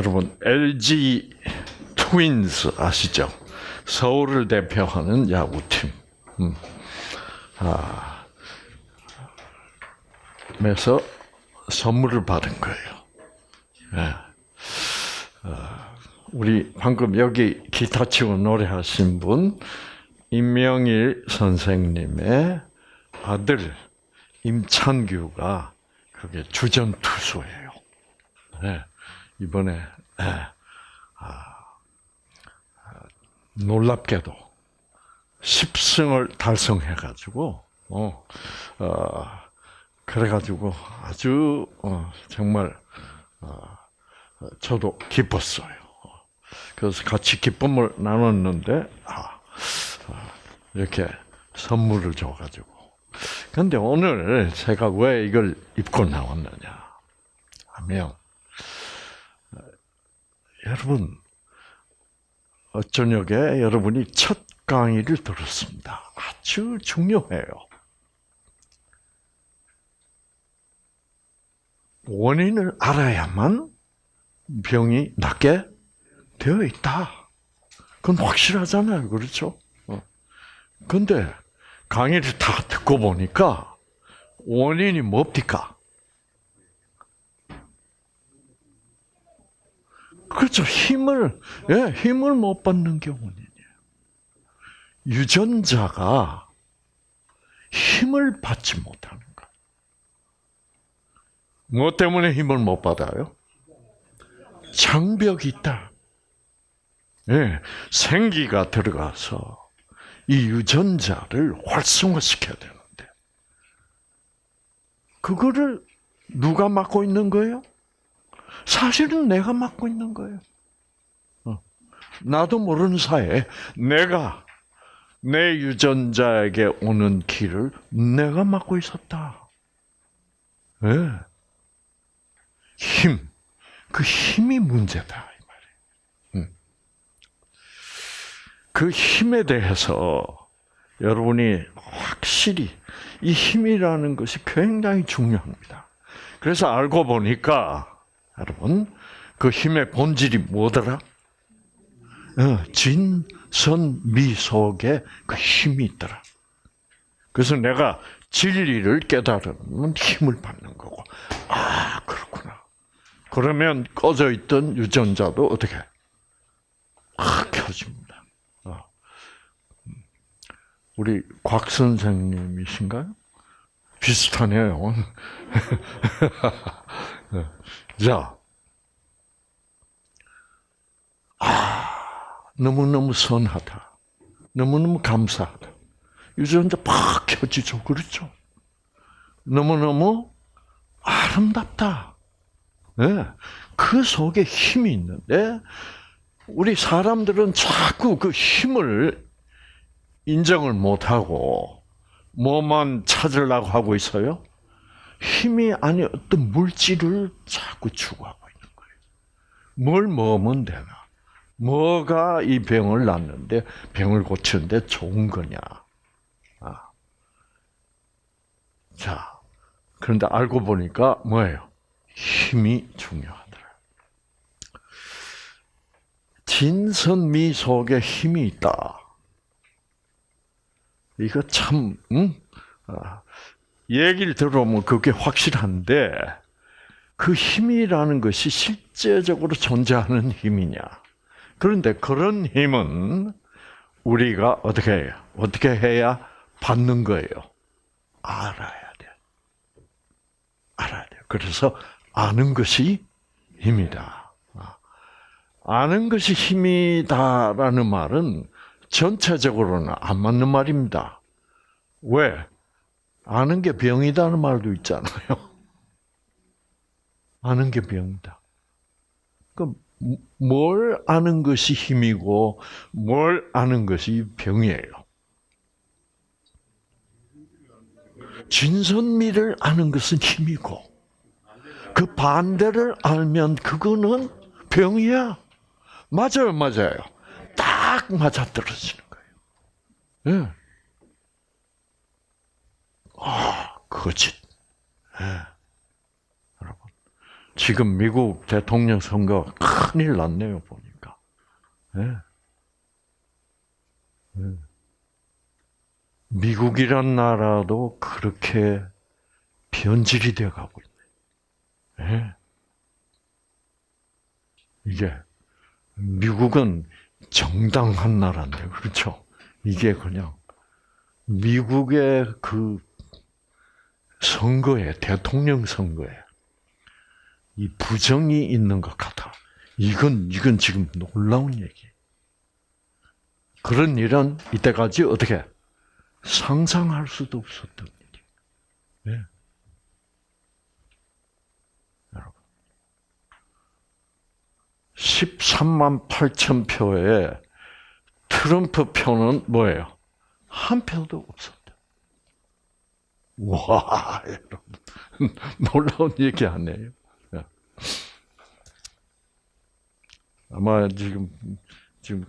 여러분 LG 트윈스 아시죠? 서울을 대표하는 야구팀. 음. 아, 그래서 선물을 받은 거예요. 네. 아, 우리 방금 여기 기타 치고 노래하신 분 임명일 선생님의 아들 임찬규가 그게 주전 투수예요. 네. 이번에 네. 아, 놀랍게도 10승을 달성해 가지고 어, 어 그래 가지고 아주 어, 정말 어, 저도 기뻤어요. 그래서 같이 기쁨을 나눴는데 아, 이렇게 선물을 줘 가지고. 근데 오늘 제가 왜 이걸 입고 나왔느냐 하면 여러분 저녁에 여러분이 첫 강의를 들었습니다. 아주 중요해요. 원인을 알아야만 병이 낫게 되어 있다. 그건 확실하잖아요. 그렇죠? 어. 근데 강의를 다 듣고 보니까 원인이 뭡니까? 그렇죠. 힘을, 예, 힘을 못 받는 게 원인이에요. 유전자가 힘을 받지 못하는 거. 뭐 때문에 힘을 못 받아요? 장벽이 있다. 예, 생기가 들어가서 이 유전자를 활성화시켜야 되는데, 그거를 누가 맡고 있는 거예요? 사실은 내가 맡고 있는 거예요. 어. 나도 모르는 사이에 내가 내 유전자에게 오는 길을 내가 맡고 있었다. 네. 힘. 그 힘이 문제다. 음. 그 힘에 대해서 여러분이 확실히 이 힘이라는 것이 굉장히 중요합니다. 그래서 알고 보니까 여러분, 그 힘의 본질이 뭐더라? 어, 진선미 속에 그 힘이 있더라. 그래서 내가 진리를 깨달으면 힘을 받는 거고, 아, 그렇구나. 그러면 꺼져 있던 유전자도 어떻게? 아, 켜집니다. 어. 우리 곽 선생님이신가요? 비슷하네요. 자, 아, 너무너무 선하다. 너무너무 감사하다. 유전자 팍 켜지죠. 그렇죠? 너무너무 아름답다. 네. 그 속에 힘이 있는데, 우리 사람들은 자꾸 그 힘을 인정을 못하고, 뭐만 찾으려고 하고 있어요? 힘이 아니 어떤 물질을 자꾸 추구하고 있는 거예요. 뭘 먹으면 되나? 뭐가 이 병을 낫는데 병을 고치는데 좋은 거냐? 아. 자, 그런데 알고 보니까 뭐예요? 힘이 중요하더라. 진선미 속에 힘이 있다. 이거 참, 응? 아, 얘기를 들어보면 그게 확실한데 그 힘이라는 것이 실제적으로 존재하는 힘이냐? 그런데 그런 힘은 우리가 어떻게 해요? 어떻게 해야 받는 거예요? 알아야 돼. 알아야 돼. 그래서 아는 것이 힘이다. 아는 것이 힘이다라는 말은 전체적으로는 안 맞는 말입니다. 왜? 아는 게 병이다는 말도 있잖아요. 아는 게 병이다. 그럼 뭘 아는 것이 힘이고 뭘 아는 것이 병이에요. 진선미를 아는 것은 힘이고 그 반대를 알면 그거는 병이야. 맞아요, 맞아요. 딱 맞아 떨어지는 거예요. 네. 아, 거짓. 네. 여러분, 지금 미국 대통령 선거 큰일 났네요 보니까. 네. 네. 미국이란 나라도 그렇게 변질이 되어 가고 있네. 네. 이게 미국은 정당한 나라인데 그렇죠. 이게 그냥 미국의 그 선거에 대통령 선거에 이 부정이 있는 것 같아. 이건 이건 지금 놀라운 얘기. 그런 일은 이때까지 어떻게 상상할 수도 없었던 일이. 네. 여러분, 13만 8천 표에 트럼프 표는 뭐예요? 한 표도 없었다. 와, 여러분. 놀라운 얘기 아니에요? 예. 아마 지금, 지금,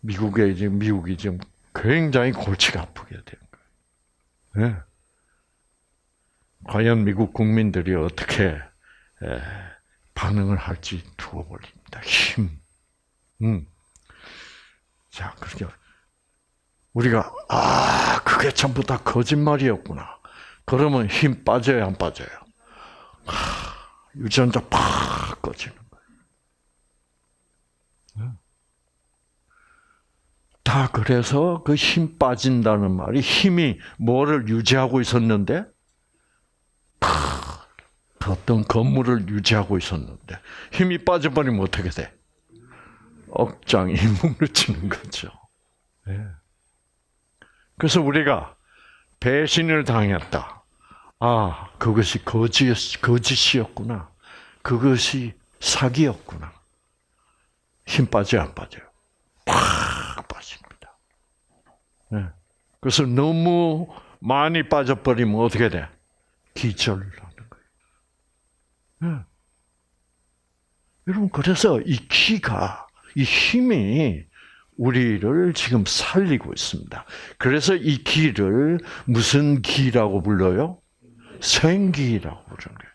미국에, 지금, 미국이 지금 굉장히 골치가 아프게 된 거예요. 네. 과연 미국 국민들이 어떻게 반응을 할지 두고 볼립니다. 힘. 음. 자, 그렇게 우리가 아 그게 전부 다 거짓말이었구나. 그러면 힘 빠져요, 안 빠져요? 하, 유전자 팍 꺼지는 거예요. 다 그래서 그 힘 빠진다는 말이 힘이 뭐를 유지하고 있었는데 어떤 건물을 유지하고 있었는데 힘이 빠져버리면 어떻게 돼? 억장이 무너지는 거죠. 네. 그래서 우리가 배신을 당했다. 아, 그것이 거짓, 거짓이었구나. 그것이 사기였구나. 힘 빠져, 안 빠져요? 팍 빠집니다. 네. 그래서 너무 많이 빠져버리면 어떻게 돼? 기절을 하는 거예요. 네. 여러분, 그래서 이 기가, 이 힘이 우리를 지금 살리고 있습니다. 그래서 이 기를 무슨 기라고 불러요? 생기라고 부르는 거예요.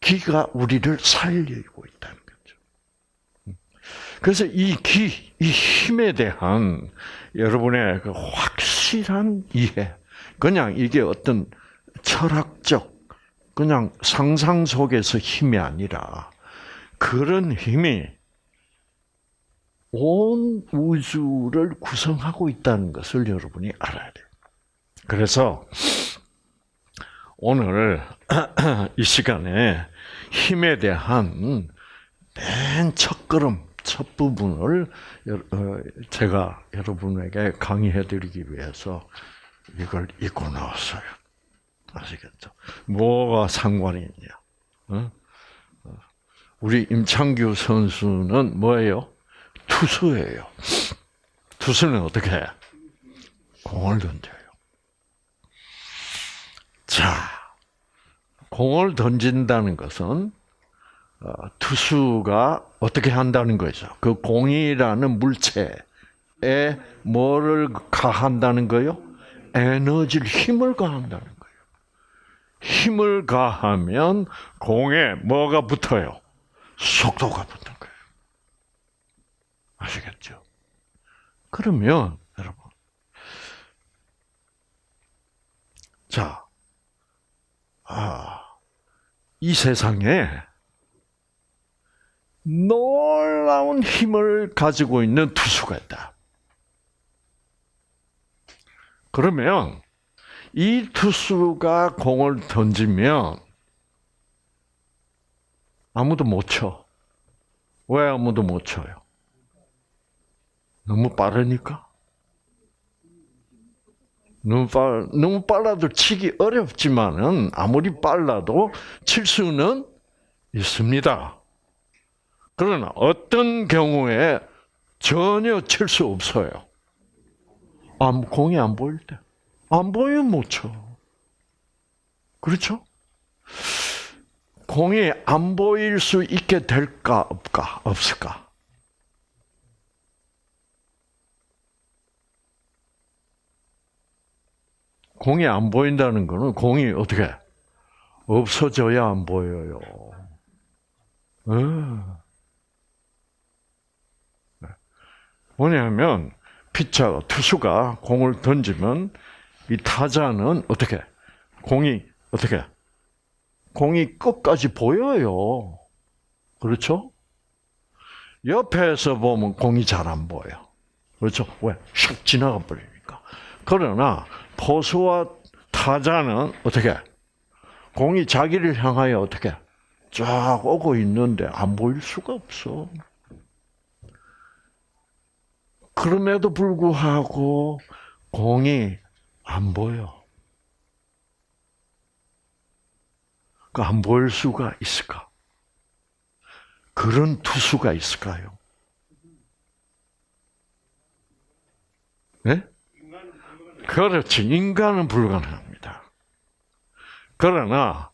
기가 우리를 살리고 있다는 거죠. 그래서 이 기, 이 힘에 대한 여러분의 그 확실한 이해, 그냥 이게 어떤 철학적, 그냥 상상 속에서 힘이 아니라 그런 힘이 온 우주를 구성하고 있다는 것을 여러분이 알아야 돼요. 그래서 오늘 이 시간에 힘에 대한 맨 첫걸음, 첫 부분을 어, 제가 여러분에게 강의해 드리기 위해서 이걸 읽고 나왔어요. 아시겠죠? 뭐가 상관이 있냐? 어? 우리 임창규 선수는 뭐예요? 투수예요. 투수는 어떻게 해? 공을 던져요. 자, 공을 던진다는 것은 어, 투수가 어떻게 한다는 거죠? 그 공이라는 물체에 뭐를 가한다는 거요? 에너지를 힘을 가한다는 거예요. 힘을 가하면 공에 뭐가 붙어요? 속도가 붙는 거예요. 아시겠죠? 그러면 여러분, 자, 아, 이 세상에 놀라운 힘을 가지고 있는 투수가 있다. 그러면 이 투수가 공을 던지면 아무도 못 쳐. 왜 아무도 못 쳐요? 너무 빠르니까? 너무 빨, 너무 빨라도 치기 어렵지만은 아무리 빨라도 칠 수는 있습니다. 그러나 어떤 경우에 전혀 칠 수 없어요. 안, 공이 안 보일 때. 안 보이면 못 쳐. 그렇죠? 공이 안 보일 수 있게 될까, 없을까? 공이 안 보인다는 거는 공이 어떻게 없어져야 안 보여요. 어. 뭐냐면 피차 투수가 공을 던지면 이 타자는 어떻게 공이 어떻게 공이 끝까지 보여요. 그렇죠? 옆에서 보면 공이 잘 안 보여. 그렇죠? 왜? 샥 지나가 버리니까. 그러나 포수와 타자는 어떻게 공이 자기를 향하여 어떻게 쫙 오고 있는데 안 보일 수가 없어. 그럼에도 불구하고 공이 안 보여. 그안 보일 수가 있을까? 그런 투수가 있을까요? 네? 그렇지. 인간은 불가능합니다. 그러나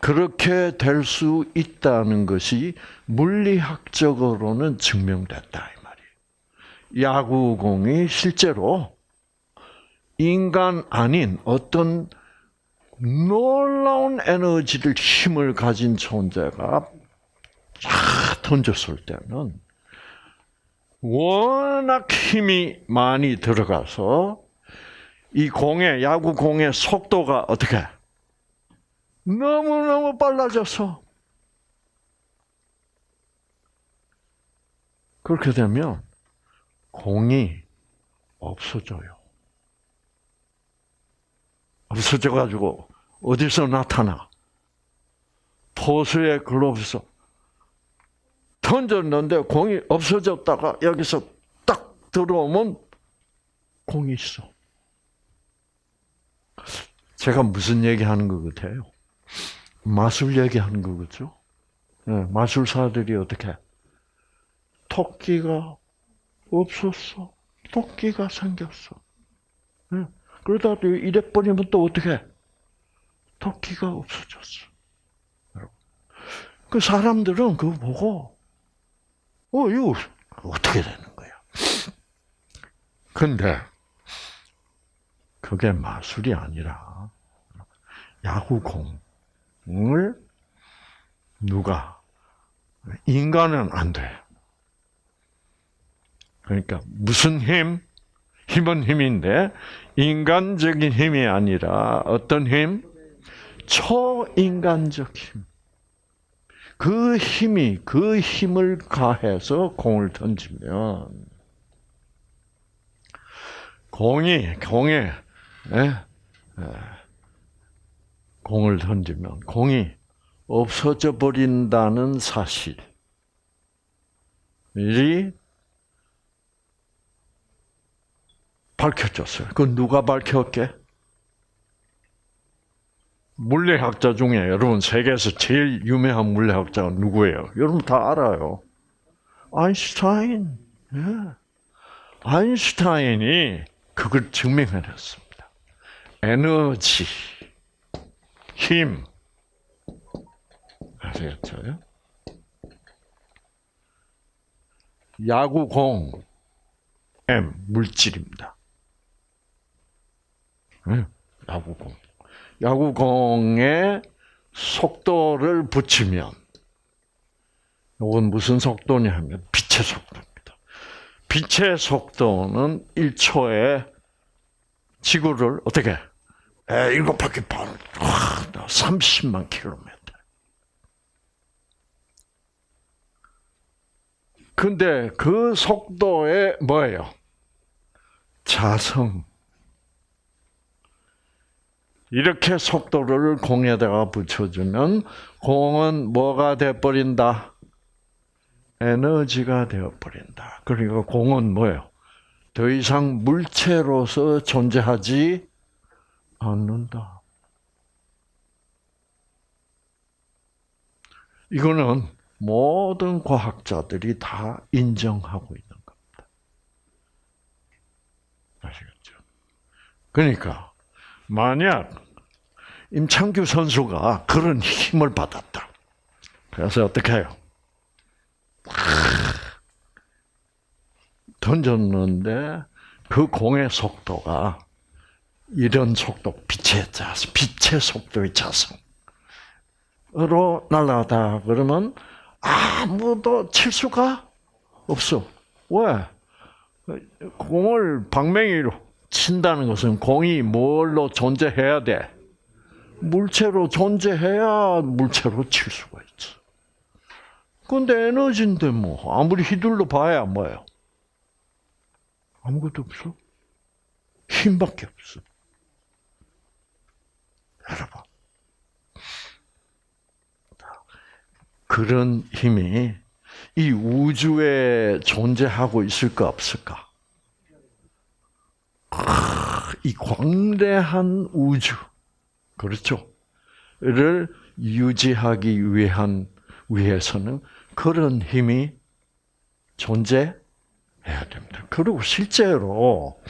그렇게 될 수 있다는 것이 물리학적으로는 증명됐다 이 말이에요. 야구공이 실제로 인간 아닌 어떤 놀라운 에너지를 힘을 가진 존재가 쫙 던졌을 때는 워낙 힘이 많이 들어가서 이 공의 야구 공의 속도가 어떻게 너무 너무 빨라져서 그렇게 되면 공이 없어져요. 없어져 가지고 어디서 나타나? 포수의 글로브에서 던졌는데 공이 없어졌다가 여기서 딱 들어오면 공이 있어. 제가 무슨 얘기하는 것 같아요? 마술 얘기하는 거겠죠? 네, 마술사들이 어떻게 토끼가 없었어. 토끼가 생겼어. 네, 그러다 또 이래 버리면 또 어떻게 토끼가 없어졌어. 그 사람들은 그거 보고 어 이거 어떻게 되는 거야? 근데 그게 마술이 아니라 야구공을 누가 인간은 안 돼. 그러니까 무슨 힘? 힘은 힘인데 인간적인 힘이 아니라 어떤 힘? 초인간적 힘. 그 힘이 그 힘을 가해서 공을 던지면 공이 공에. 공을 던지면 공이 없어져 버린다는 사실이 밝혀졌어요. 그 누가 밝혔게? 물리학자 중에 여러분 세계에서 제일 유명한 물리학자가 누구예요? 여러분 다 알아요. 아인슈타인. 예. 아인슈타인이 그걸 증명해냈습니다. 에너지, 힘. 아시겠죠? 야구공, M, 물질입니다. 야구공. 야구공에 속도를 붙이면, 이건 무슨 속도냐 하면 빛의 속도입니다. 빛의 속도는 1초에 지구를 어떻게 일곱 바퀴 반 30만 킬로미터. 근데 그 속도에 뭐예요? 자성. 이렇게 속도를 공에다가 붙여주면 공은 뭐가 돼버린다? 에너지가 되어버린다. 그러니까 공은 뭐예요? 더 이상 물체로서 존재하지 않는다. 이거는 모든 과학자들이 다 인정하고 있는 겁니다. 아시겠죠? 그러니까 만약 임창규 선수가 그런 힘을 받았다. 그래서 어떻게 해요? 던졌는데 그 공의 속도가 이런 속도, 빛의 자성, 빛의 속도의 자성으로 날아가다 그러면 아무도 칠 수가 없어. 왜? 공을 방맹이로 친다는 것은 공이 뭘로 존재해야 돼? 물체로 존재해야 물체로 칠 수가 있어. 근데 에너지인데 뭐 아무리 휘둘러 봐야 뭐예요? 아무것도 없어. 힘밖에 없어. 여러분. 그런 힘이 이 우주에 존재하고 있을까 없을까? 이 광대한 우주, 그렇죠? 를 유지하기 위한 위해서는 그런 힘이 존재해야 됩니다. 그리고 실제로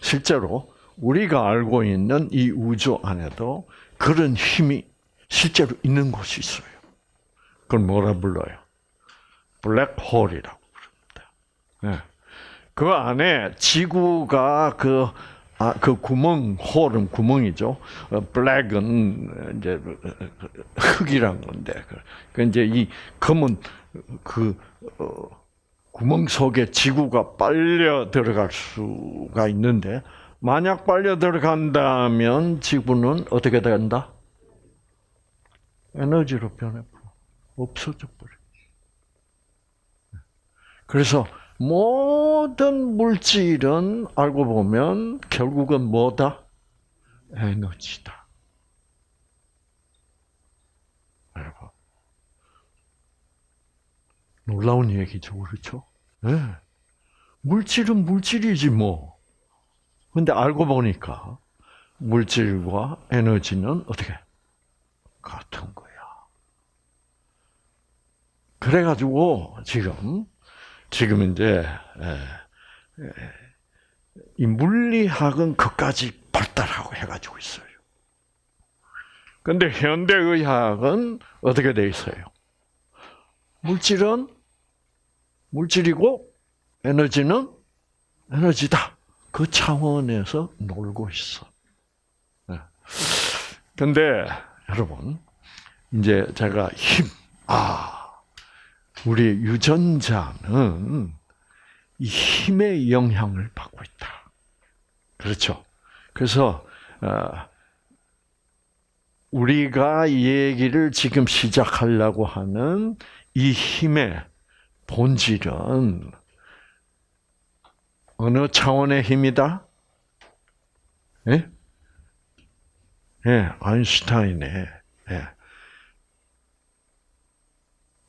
실제로 우리가 알고 있는 이 우주 안에도 그런 힘이 실제로 있는 곳이 있어요. 그걸 뭐라 불러요? 블랙홀이라고 부릅니다. 네. 그 안에 지구가 그, 아, 그 구멍, 홀은 구멍이죠. 어, 블랙은 이제 흙이란 건데. 그 이제 이 검은 그, 어, 구멍 속에 지구가 빨려 들어갈 수가 있는데, 만약 빨려 들어간다면 지구는 어떻게 된다? 에너지로 변해버려. 없어져 버려. 그래서 모든 물질은 알고 보면 결국은 뭐다? 에너지다. 놀라운 얘기죠, 그렇죠? 네. 물질은 물질이지 뭐. 근데 알고 보니까 물질과 에너지는 어떻게 같은 거야. 그래가지고 지금 지금 이제 이 물리학은 그까지 발달하고 해가지고 있어요. 근데 현대의학은 어떻게 돼 있어요? 물질은 물질이고 에너지는 에너지다. 그 차원에서 놀고 있어. 근데 여러분 이제 제가 힘, 아 우리 유전자는 이 힘의 영향을 받고 있다. 그렇죠. 그래서 어, 우리가 이 얘기를 지금 시작하려고 하는 이 힘의 본질은 어느 차원의 힘이다? 예? 예, 아인슈타인의 예.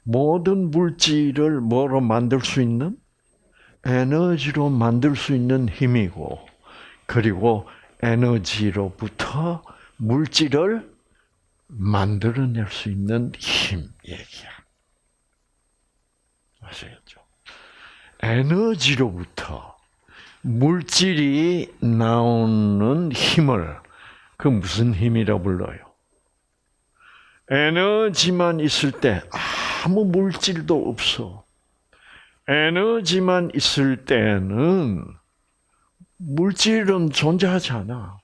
모든 물질을 뭐로 만들 수 있는? 에너지로 만들 수 있는 힘이고, 그리고 에너지로부터 물질을 만들어낼 수 있는 힘 얘기야. 아시겠죠? 에너지로부터 물질이 나오는 힘을 그 무슨 힘이라 불러요? 에너지만 있을 때 아무 물질도 없어. 에너지만 있을 때는 물질은 존재하지 않아.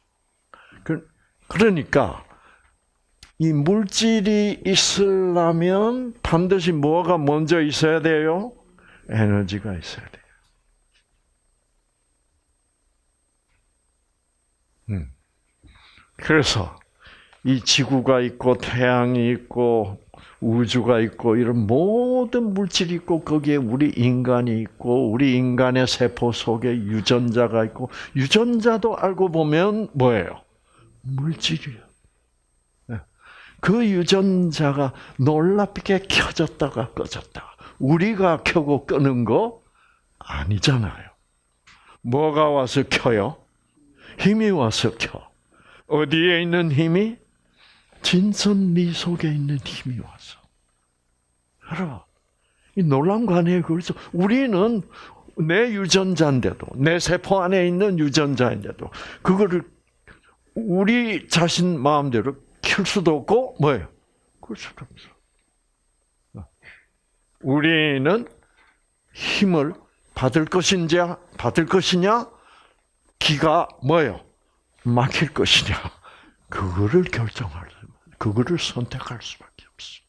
그, 그러니까 이 물질이 있으려면 반드시 뭐가 먼저 있어야 돼요? 에너지가 있어야 돼요. 음. 그래서 이 지구가 있고 태양이 있고 우주가 있고 이런 모든 물질이 있고 거기에 우리 인간이 있고 우리 인간의 세포 속에 유전자가 있고 유전자도 알고 보면 뭐예요? 물질이에요. 네. 그 유전자가 놀랍게 켜졌다가 꺼졌다가 우리가 켜고 끄는 거 아니잖아요. 뭐가 와서 켜요? 힘이 와서 켜. 어디에 있는 힘이? 진선 미 속에 있는 힘이 와서. 여러분, 이 놀라운 거 아니에요? 그래서 우리는 내 유전자인데도, 내 세포 안에 있는 유전자인데도, 그거를 우리 자신 마음대로 킬 수도 없고, 뭐예요? 그럴 수도 없어. 우리는 힘을 받을 것인지, 받을 것이냐, 기가 뭐예요? 막힐 것이냐, 그거를 결정할 그거를 선택할 수밖에 없어.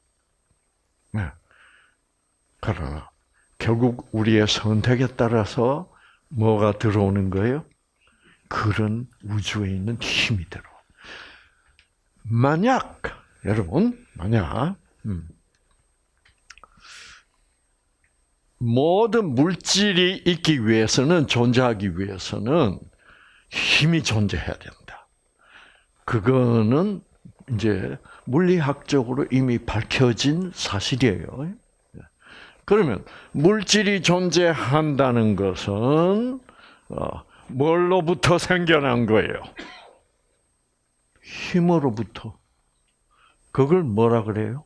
네. 그러나 결국 우리의 선택에 따라서 뭐가 들어오는 거예요? 그런 우주에 있는 힘이 들어. 만약 여러분 만약 음, 모든 물질이 있기 위해서는 존재하기 위해서는 힘이 존재해야 된다. 그거는 이제 물리학적으로 이미 밝혀진 사실이에요. 그러면 물질이 존재한다는 것은 어, 뭘로부터 생겨난 거예요? 힘으로부터. 그걸 뭐라 그래요?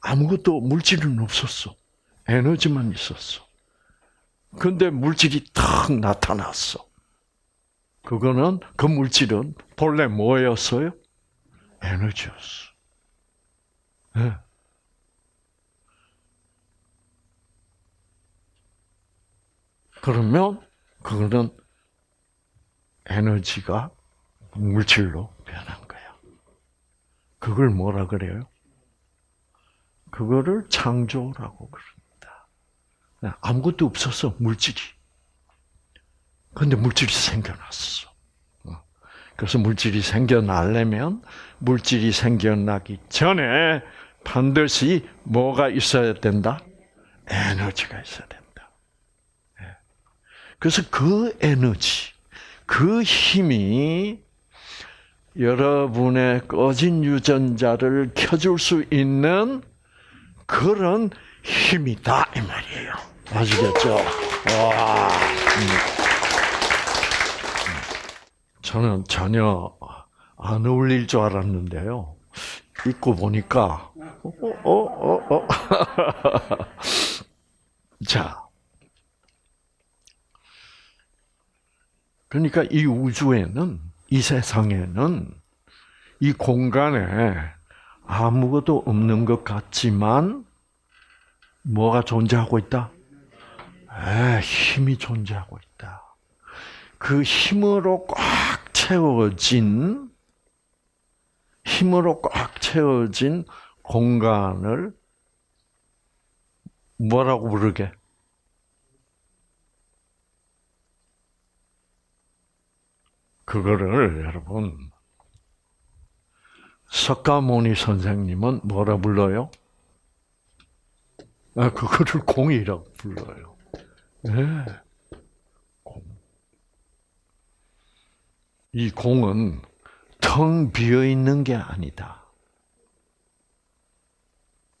아무것도 물질은 없었어. 에너지만 있었어. 근데 물질이 탁 나타났어. 그거는 그 물질은 본래 뭐였어요? 에너지였어. 네. 그러면 그거는 에너지가 물질로 변한 거야. 그걸 뭐라 그래요? 그거를 창조라고 그럽니다. 아무것도 없었어, 물질이. 근데 물질이 생겨났어. 어. 그래서 물질이 생겨나려면 물질이 생겨나기 전에 반드시 뭐가 있어야 된다? 에너지가 있어야 된다. 예. 그래서 그 에너지, 그 힘이 여러분의 꺼진 유전자를 켜줄 수 있는 그런 힘이다 이 말이에요. 아시겠죠? 와. 음. 저는 전혀 안 어울릴 줄 알았는데요. 입고 보니까 어, 어, 어, 어. 자. 그러니까 이 우주에는 이 세상에는 이 공간에 아무것도 없는 것 같지만 뭐가 존재하고 있다? 에, 힘이 존재하고 있다. 그 힘으로 꽉 채워진 힘으로 꽉 채워진 공간을 뭐라고 부르게? 그거를 여러분 석가모니 선생님은 뭐라 불러요? 아, 그거를 공이라고 불러요. 네. 이 공은 텅 비어 있는 게 아니다.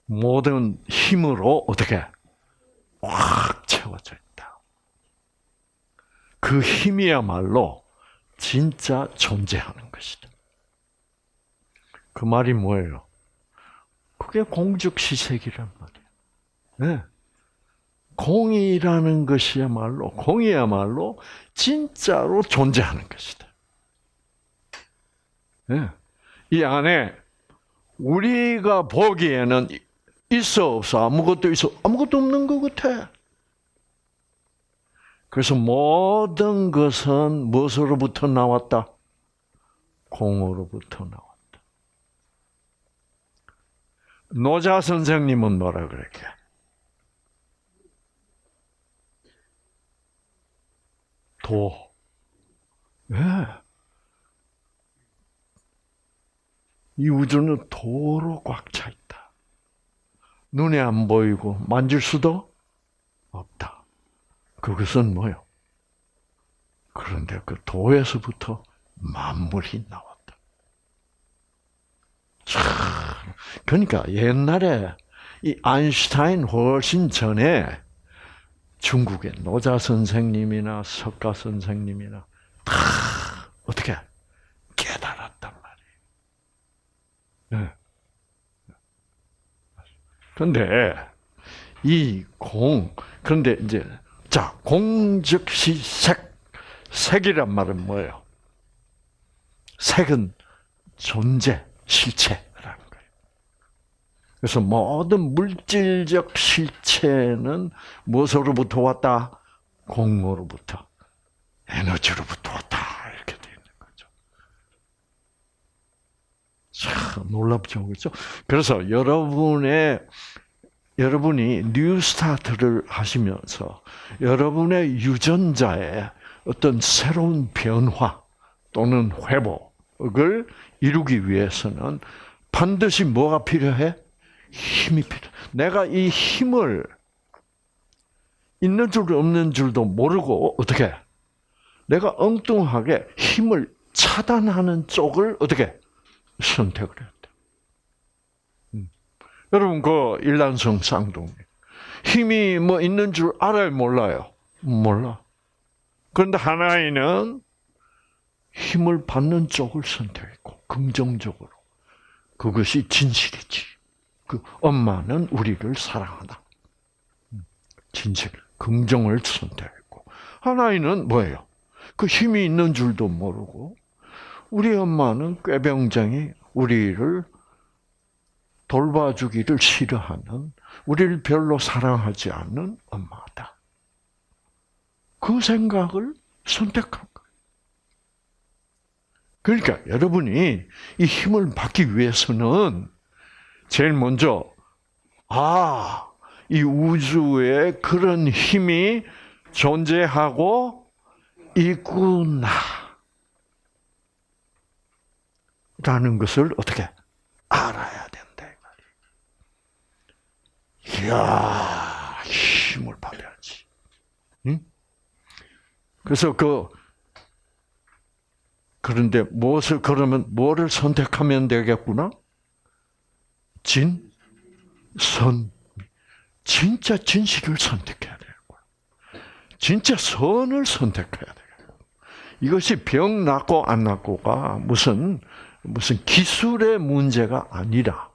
모든 힘으로 어떻게 꽉 채워져 있다. 그 힘이야말로 진짜 존재하는 것이다. 그 말이 뭐예요? 그게 공적시색이란 말이에요. 네. 공이라는 것이야말로, 공이야말로 진짜로 존재하는 것이다. 네. 이 안에 우리가 보기에는 있어 없어 아무것도 있어 아무것도 없는 것 같아. 그래서 모든 것은 무엇으로부터 나왔다? 공으로부터 나왔다. 노자 선생님은 뭐라 그랬게? 도. 예. 이 우주는 도로 꽉 차 있다. 눈에 안 보이고 만질 수도 없다. 그것은 뭐요? 그런데 그 도에서부터 만물이 나왔다. 참, 그러니까 옛날에 이 아인슈타인 훨씬 전에 중국의 노자 선생님이나 석가 선생님이나 다 어떻게 깨달았단 말이에요. 네. 그런데 이 공, 그런데 이제 자 공즉시 색, 색이란 말은 뭐예요? 색은 존재, 실체라는 거예요. 그래서 모든 물질적 실체는 무엇으로부터 왔다? 공으로부터, 에너지로부터 왔다. 이렇게 되어 있는 거죠. 참 놀랍죠, 그렇죠? 그래서 여러분의 여러분이 뉴스타트를 하시면서 여러분의 유전자의 어떤 새로운 변화 또는 회복을 이루기 위해서는 반드시 뭐가 필요해? 힘이 필요. 내가 이 힘을 있는 줄 없는 줄도 모르고 어떻게? 내가 엉뚱하게 힘을 차단하는 쪽을 어떻게 선택을 했다. 음. 여러분 그 일란성 쌍둥이 힘이 뭐 있는 줄 알아요, 몰라요? 몰라. 그런데 하나이는 힘을 받는 쪽을 선택했고 긍정적으로 그것이 진실이지. 그 엄마는 우리를 사랑한다. 음. 진실, 긍정을 선택했고 하나이는 뭐예요? 그 힘이 있는 줄도 모르고 우리 엄마는 꾀병장이 우리를 돌봐주기를 싫어하는 우리를 별로 사랑하지 않는 엄마다. 그 생각을 선택한 거예요. 그러니까 여러분이 이 힘을 받기 위해서는 제일 먼저 아, 이 우주에 그런 힘이 존재하고 있구나. 라는 것을 어떻게 알아야 된다. 이야, 힘을 받아야지. 응? 그래서 그, 그런데 무엇을, 그러면 뭐를 선택하면 되겠구나? 진, 선. 진짜 진실을 선택해야 거야. 진짜 선을 선택해야 돼. 이것이 병 낫고 안 낫고가 무슨 무슨 기술의 문제가 아니라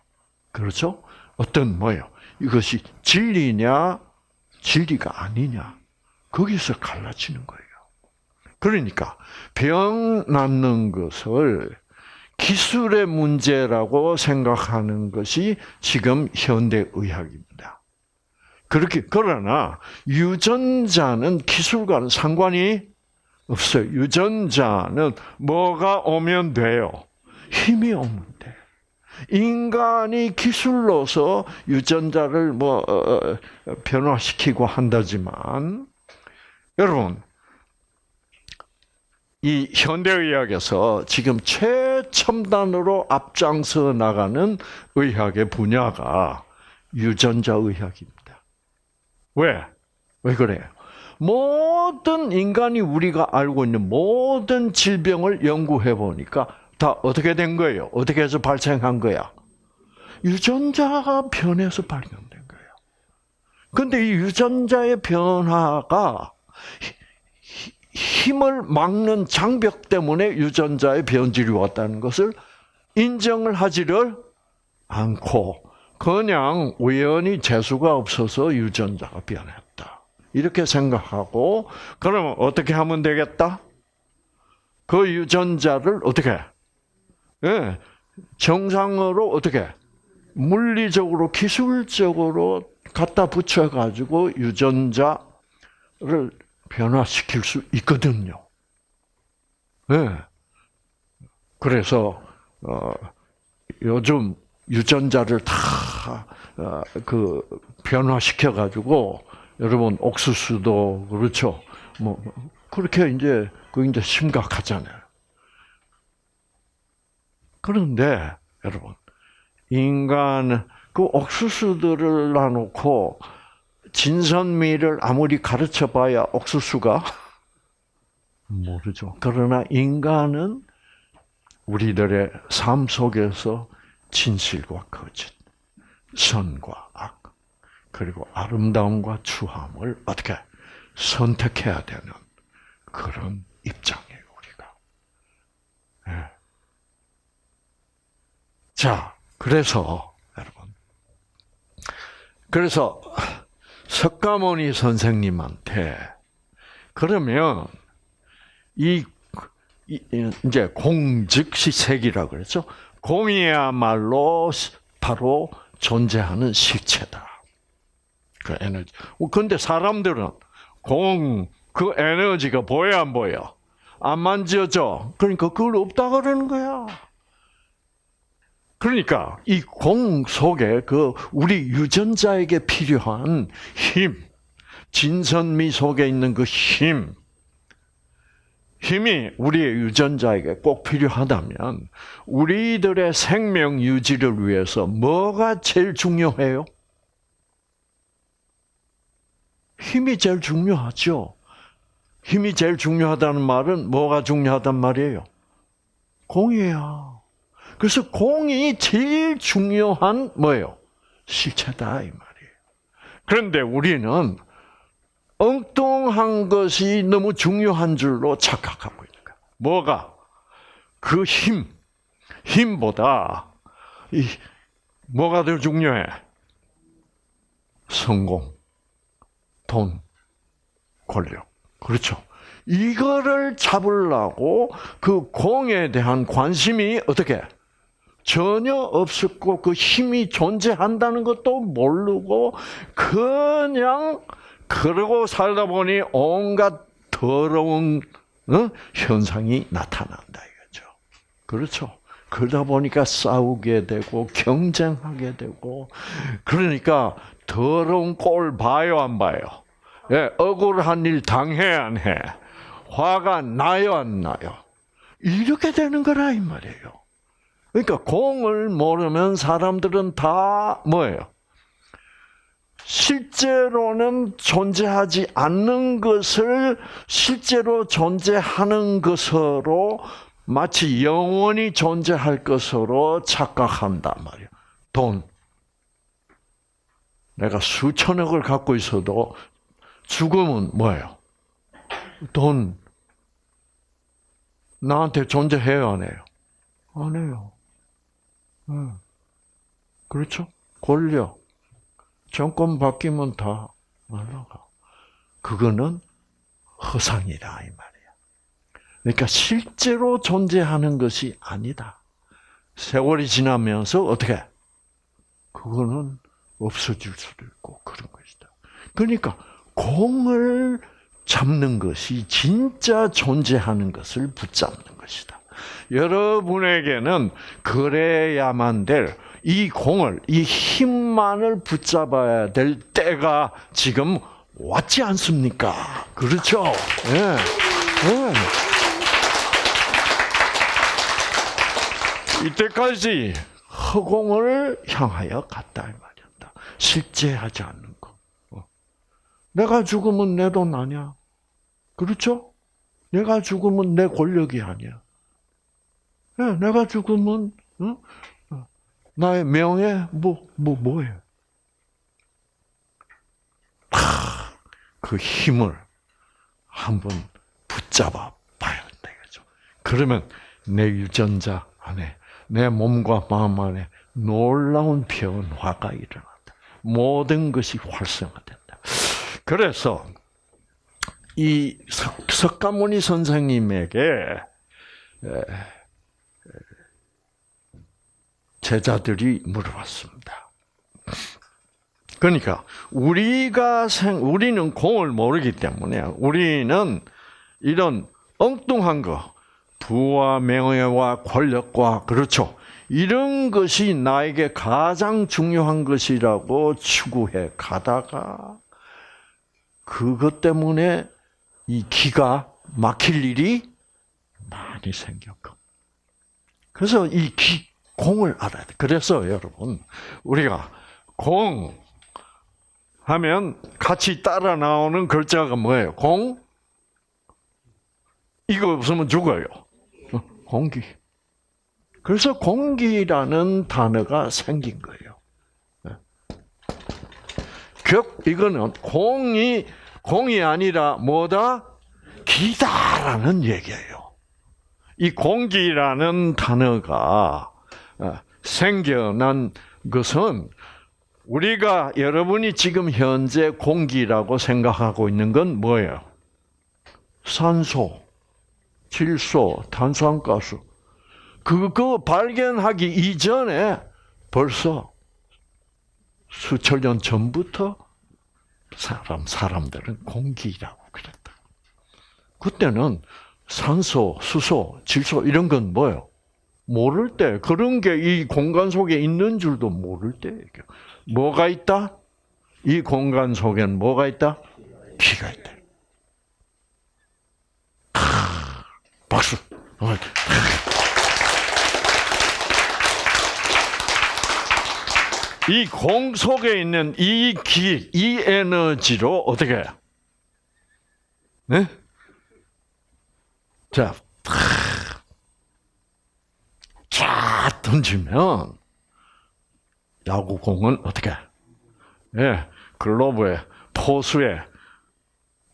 그렇죠? 어떤 뭐요? 이것이 진리냐 진리가 아니냐 거기서 갈라지는 거예요. 그러니까 병 낫는 것을 기술의 문제라고 생각하는 것이 지금 현대 의학입니다. 그렇게 그러나 유전자는 기술과는 상관이 없어요. 유전자는 뭐가 오면 돼요? 힘이 돼. 인간이 기술로서 유전자를 뭐 어, 어, 변화시키고 한다지만 여러분 이 현대의학에서 지금 최첨단으로 앞장서 나가는 의학의 분야가 유전자 의학입니다. 왜? 왜 그래요? 모든 인간이 우리가 알고 있는 모든 질병을 연구해 보니까 다 어떻게 된 거예요? 어떻게 해서 발생한 거야? 유전자가 변해서 발견된 거예요. 근데 이 유전자의 변화가 힘을 막는 장벽 때문에 유전자의 변질이 왔다는 것을 인정을 하지를 않고 그냥 우연히 재수가 없어서 유전자가 변했다. 이렇게 생각하고 그러면 어떻게 하면 되겠다? 그 유전자를 어떻게 예, 정상으로 어떻게 물리적으로 기술적으로 갖다 붙여 가지고 유전자를 변화시킬 수 있거든요. 예. 그래서 어, 요즘 유전자를 다그 어, 변화시켜 가지고 여러분 옥수수도 그렇죠. 뭐 그렇게 이제 그 이제 심각하잖아요. 그런데 여러분 인간 그 옥수수들을 놔놓고 진선미를 아무리 가르쳐봐야 옥수수가 모르죠. 그러나 인간은 우리들의 삶 속에서 진실과 거짓, 선과 악, 그리고 아름다움과 추함을 어떻게 선택해야 되는 그런 입장이에요, 우리가. 네. 자, 그래서 여러분, 그래서 석가모니 선생님한테 그러면 이, 이제 공즉시색이라 그랬죠. 공이야말로 바로 존재하는 실체다. 그 에너지. 근데 사람들은 공, 그 에너지가 보여 안 보여? 안 만져져. 그러니까 그걸 없다 그러는 거야. 그러니까 이 공 속에 그 우리 유전자에게 필요한 힘, 진선미 속에 있는 그 힘, 힘이 우리의 유전자에게 꼭 필요하다면 우리들의 생명 유지를 위해서 뭐가 제일 중요해요? 힘이 제일 중요하죠. 힘이 제일 중요하다는 말은 뭐가 중요하단 말이에요? 공이야. 그래서 공이 제일 중요한 뭐예요? 실체다 이 말이에요. 그런데 우리는 엉뚱한 것이 너무 중요한 줄로 착각하고 있는 거야. 뭐가? 그 힘, 힘보다 이 뭐가 더 중요해? 성공, 돈, 권력. 그렇죠. 이거를 잡으려고 그 공에 대한 관심이 어떻게 전혀 없었고 그 힘이 존재한다는 것도 모르고 그냥 그러고 살다 보니 온갖 더러운 어? 현상이 나타난다 이거죠. 그렇죠. 그러다 보니까 싸우게 되고 경쟁하게 되고 그러니까 더러운 꼴 봐요 안 봐요. 예, 억울한 일 당해 안 해. 화가 나요 안 나요. 이렇게 되는 거라 이 말이에요. 그러니까 공을 모르면 사람들은 다 뭐예요? 실제로는 존재하지 않는 것을 실제로 존재하는 것으로 마치 영원히 존재할 것으로 착각한단 말이에요. 돈. 내가 수천억을 갖고 있어도 죽음은 뭐예요? 돈. 나한테 존재해요, 안 해요? 안 해요. 응. 그렇죠? 권력. 정권 바뀌면 다 날라가. 그거는 허상이다, 이 말이야. 그러니까 실제로 존재하는 것이 아니다. 세월이 지나면서 어떻게? 그거는 없어질 수도 있고 그런 것이다. 그러니까 공을 잡는 것이 진짜 존재하는 것을 붙잡는 것이다. 여러분에게는 그래야만 될 이 공을, 이 힘만을 붙잡아야 될 때가 지금 왔지 않습니까? 그렇죠? 예. 예. 이때까지 허공을 향하여 갔다 이 말이었다. 실제하지 않는 거. 어. 내가 죽으면 내 돈 아니야. 그렇죠? 내가 죽으면 내 권력이 아니야. 네, 내가 죽으면 어? 나의 명예 뭐뭐 뭐, 예요 그 힘을 한번 붙잡아 봐야 이거죠. 그러면 내 유전자 안에 내 몸과 마음 안에 놀라운 변화가 일어난다. 모든 것이 활성화된다. 그래서 이 석 가모니 선생님에게 제자들이 물어봤습니다. 그러니까 우리가 생 우리는 공을 모르기 때문에 우리는 이런 엉뚱한 거 부와 명예와 권력과 그렇죠. 이런 것이 나에게 가장 중요한 것이라고 추구해 가다가 그것 때문에 이 기가 막힐 일이 많이 생겼고. 그래서 이 기, 공을 알아야 돼. 그래서 여러분, 우리가 공 하면 같이 따라 나오는 글자가 뭐예요? 공? 이거 없으면 죽어요. 어, 공기. 그래서 공기라는 단어가 생긴 거예요. 격, 이거는 공이, 공이 아니라 뭐다? 기다라는 얘기예요. 이 공기라는 단어가 어, 생겨난 것은 우리가 여러분이 지금 현재 공기라고 생각하고 있는 건 뭐예요? 산소, 질소, 탄산가스. 그거 발견하기 이전에 벌써 수천 년 전부터 사람 사람들은 공기라고 그랬다. 그때는 산소, 수소, 질소 이런 건 뭐예요? 모를 때 그런 게 이 공간 속에 있는 줄도 모를 때 뭐가 있다? 이 공간 속에는 뭐가 있다? 기가 있다. 박수. 이 공 속에 있는 이 기, 이 에너지로 어떻게? 네? 자, 쫙 던지면 야구공은 어떻게? 예, 글로브에 포수에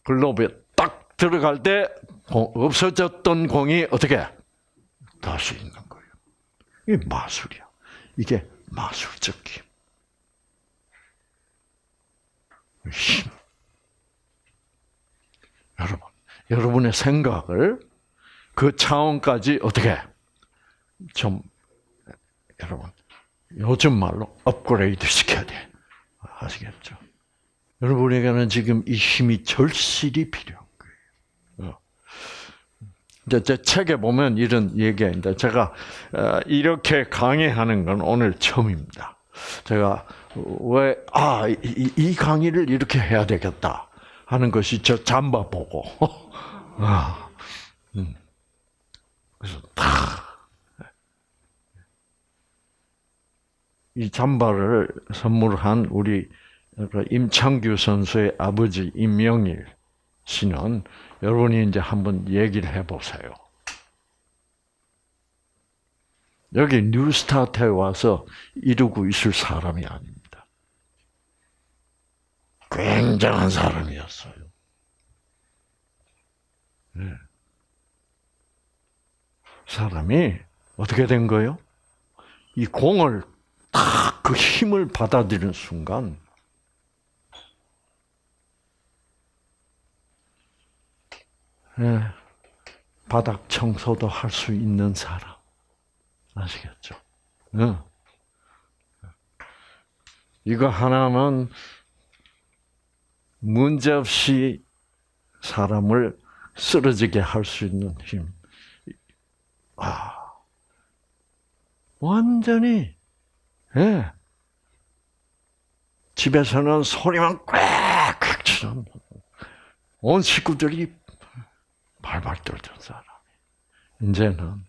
글로브에 딱 들어갈 때 없어졌던 공이 어떻게 다시 있는 거예요. 이게 마술이야. 이게 마술적 힘. 힘. 여러분, 여러분의 생각을 그 차원까지 어떻게 좀 여러분 요즘 말로 업그레이드 시켜야 돼. 아시겠죠? 여러분에게는 지금 이 힘이 절실히 필요한 거예요. 어. 이제 제 책에 보면 이런 얘기가 있는데 제가 어, 이렇게 강의하는 건 오늘 처음입니다. 제가 왜, 아, 이, 이 강의를 이렇게 해야 되겠다 하는 것이 저 잠바 보고. 아, 음. 그래서 다, 이 잠바를 선물한 우리 그 임창규 선수의 아버지 임명일 씨는 여러분이 이제 한번 얘기를 해보세요. 여기 뉴스타트에 와서 이루고 있을 사람이 아닙니다. 굉장한 사람이었어요. 네. 사람이 어떻게 된 거예요? 이 공을 딱 그 힘을 받아들이는 순간 네. 바닥 청소도 할 수 있는 사람. 아시겠죠? 응. 이거 하나는 문제없이 사람을 쓰러지게 할 수 있는 힘. 아, 완전히, 예. 집에서는 소리만 꽥 치는 온 식구들이 발발 떨던 사람. 이제는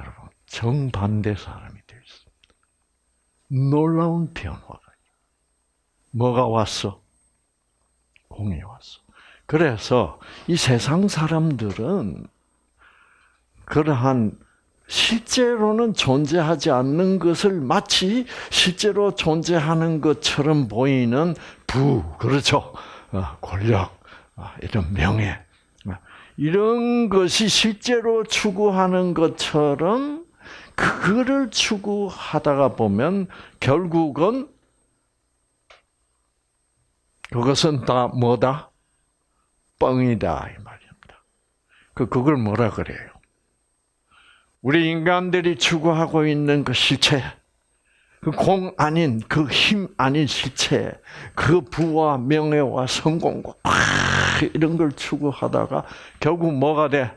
여러분 정반대 사람이 되어 있습니다. 놀라운 변화가 뭐가 왔어? 공이 왔어. 그래서 이 세상 사람들은 그러한 실제로는 존재하지 않는 것을 마치 실제로 존재하는 것처럼 보이는 부, 그렇죠? 어, 권력, 어, 이런 명예, 이런 것이 실제로 추구하는 것처럼 그거를 추구하다가 보면 결국은 그것은 다 뭐다? 뻥이다 이 말입니다. 그 그걸 뭐라 그래요? 우리 인간들이 추구하고 있는 그 실체, 그 공 아닌 그 힘 아닌 실체, 그 부와 명예와 성공과 이런 걸 추구하다가 결국 뭐가 돼?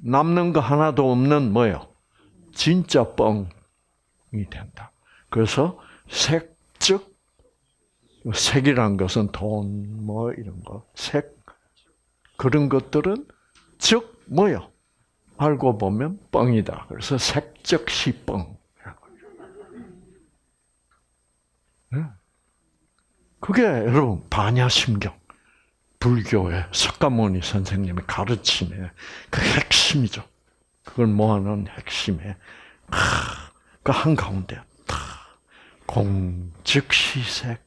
남는 거 하나도 없는 뭐요? 진짜 뻥이 된다. 그래서 색 즉 색이란 것은 돈, 뭐 이런 거, 색 그런 것들은 즉 뭐요? 알고 보면 뻥이다. 그래서 색적 시 뻥. 그게 여러분 반야심경. 불교의 석가모니 선생님의 가르침의 그 핵심이죠. 그걸 모아놓은 핵심의 그 한가운데 공즉 시색,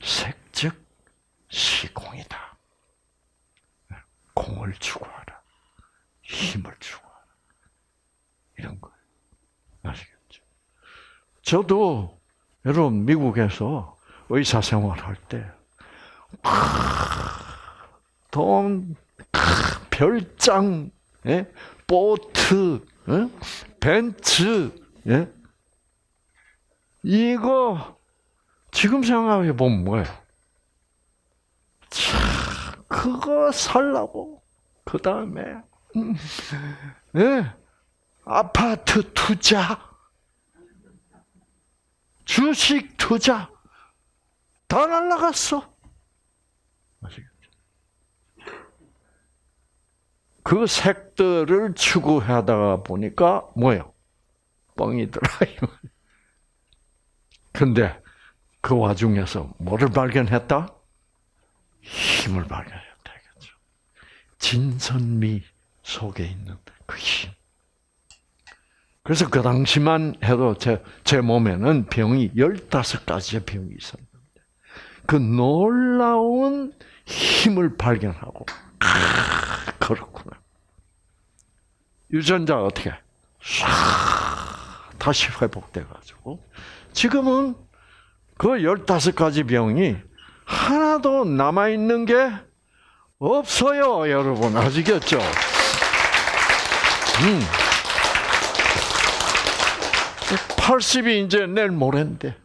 색즉 시공이다. 공을 추구하라. 힘을 추구하라. 이런 거예요. 아시겠죠? 저도 여러분 미국에서 의사 생활할 때 돈, 별장, 예? 보트, 예? 벤츠, 예? 이거 지금 생각해 보면 뭐예요? 참, 그거 살라고 그 다음에 음, 예. 아파트 투자, 주식 투자, 다 날라갔어. 그 색들을 추구하다가 보니까 뭐예요? 뻥이더라. 근데 그 와중에서 뭐를 발견했다? 힘을 발견했다. 진선미 속에 있는 그 힘. 그래서 그 당시만 해도 제, 제 몸에는 병이 15가지의 병이 있었는데, 그 놀라운 힘을 발견하고, 아, 그렇구나. 유전자 어떻게? 싹 다시 회복돼가지고, 지금은 그 15가지 병이 하나도 남아있는 게 없어요, 여러분. 아시겠죠? 음. 80이 이제 내일 모레인데.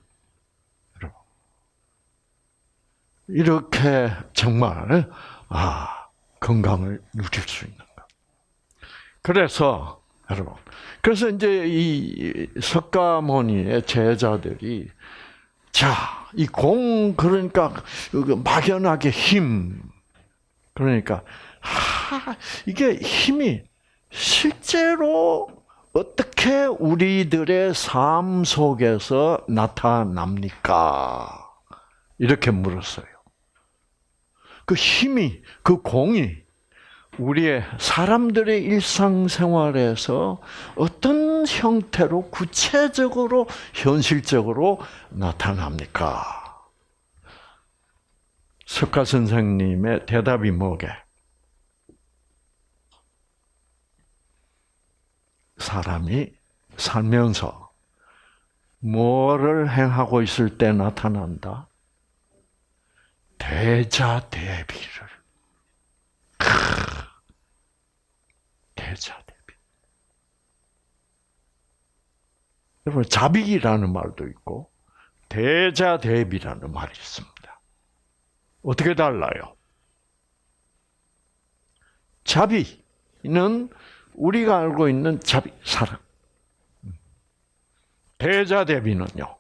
이렇게 정말, 아, 건강을 누릴 수 있는 것. 그래서, 여러분. 그래서 이제 이 석가모니의 제자들이, 자, 이 공, 그러니까, 막연하게 힘. 그러니까, 하, 이게 힘이 실제로 어떻게 우리들의 삶 속에서 나타납니까? 이렇게 물었어요. 그 힘이, 그 공이 우리의 사람들의 일상생활에서 어떤 형태로 구체적으로, 현실적으로 나타납니까? 석가 선생님의 대답이 뭐게? 사람이 살면서 뭐를 행하고 있을 때 나타난다? 대자 대비를. 대자 대비. 여러분, 자비라는 말도 있고, 대자 대비라는 말이 있습니다. 어떻게 달라요? 자비는 우리가 알고 있는 자비, 사랑. 대자대비는요,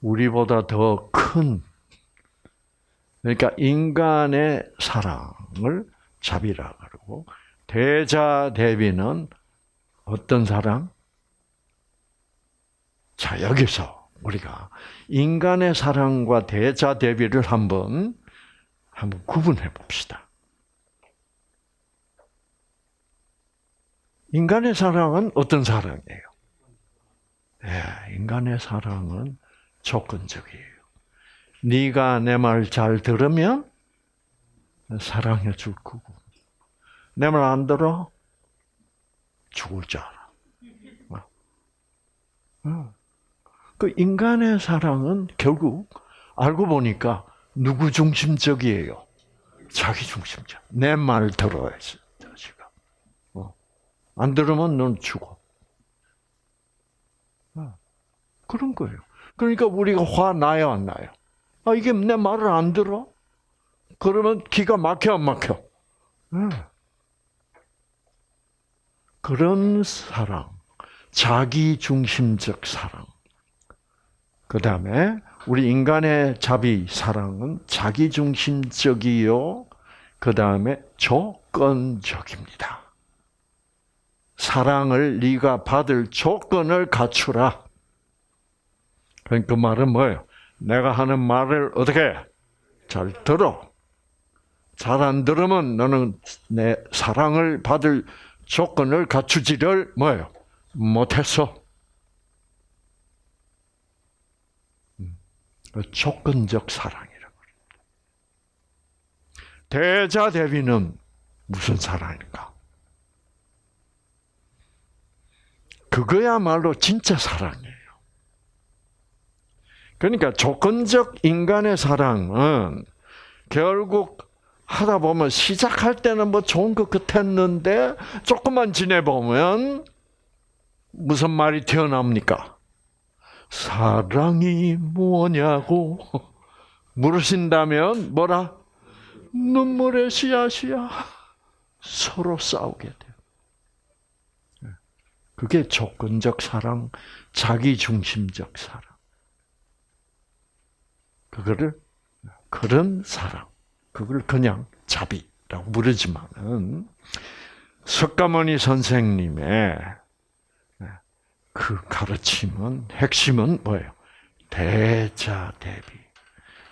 우리보다 더 큰, 그러니까 인간의 사랑을 자비라 그러고, 대자 대비는 어떤 사랑? 자, 여기서 우리가 인간의 사랑과 대자 대비를 한번, 한번 구분해 봅시다. 인간의 사랑은 어떤 사랑이에요? 네, 인간의 사랑은 조건적이에요. 네가 내 말 잘 들으면 사랑해 줄 거고, 내 말 안 들어 죽을 줄 알아. 어. 그 인간의 사랑은 결국 알고 보니까 누구 중심적이에요? 자기 중심적. 내 말 들어야지. 안 들으면 넌 죽어. 어. 그런 거예요. 그러니까 우리가 화 나요, 안 나요? 아, 이게 내 말을 안 들어? 그러면 기가 막혀, 안 막혀? 네. 그런 사랑, 자기 중심적 사랑. 그 다음에 우리 인간의 자비 사랑은 자기 중심적이요. 그 다음에 조건적입니다. 사랑을 네가 받을 조건을 갖추라. 그러니까 그 말은 뭐예요? 내가 하는 말을 어떻게 잘 들어. 잘 안 들으면 너는 내 사랑을 받을 조건을 갖추지를 뭐예요? 못했어. 음. 조건적 사랑이라고. 대자 대비는 무슨 사랑일까? 그거야말로 진짜 사랑이에요. 그러니까 조건적 인간의 사랑은 결국 하다 보면 시작할 때는 뭐 좋은 것 같았는데 조금만 지내보면 무슨 말이 튀어나옵니까? 사랑이 뭐냐고 물으신다면 뭐라? 눈물의 씨앗이야. 서로 싸우게 돼. 그게 조건적 사랑, 자기중심적 사랑. 그거를 그런 사랑, 그걸 그냥 자비라고 부르지만은 석가모니 선생님의 그 가르침은 핵심은 뭐예요? 대자 대비.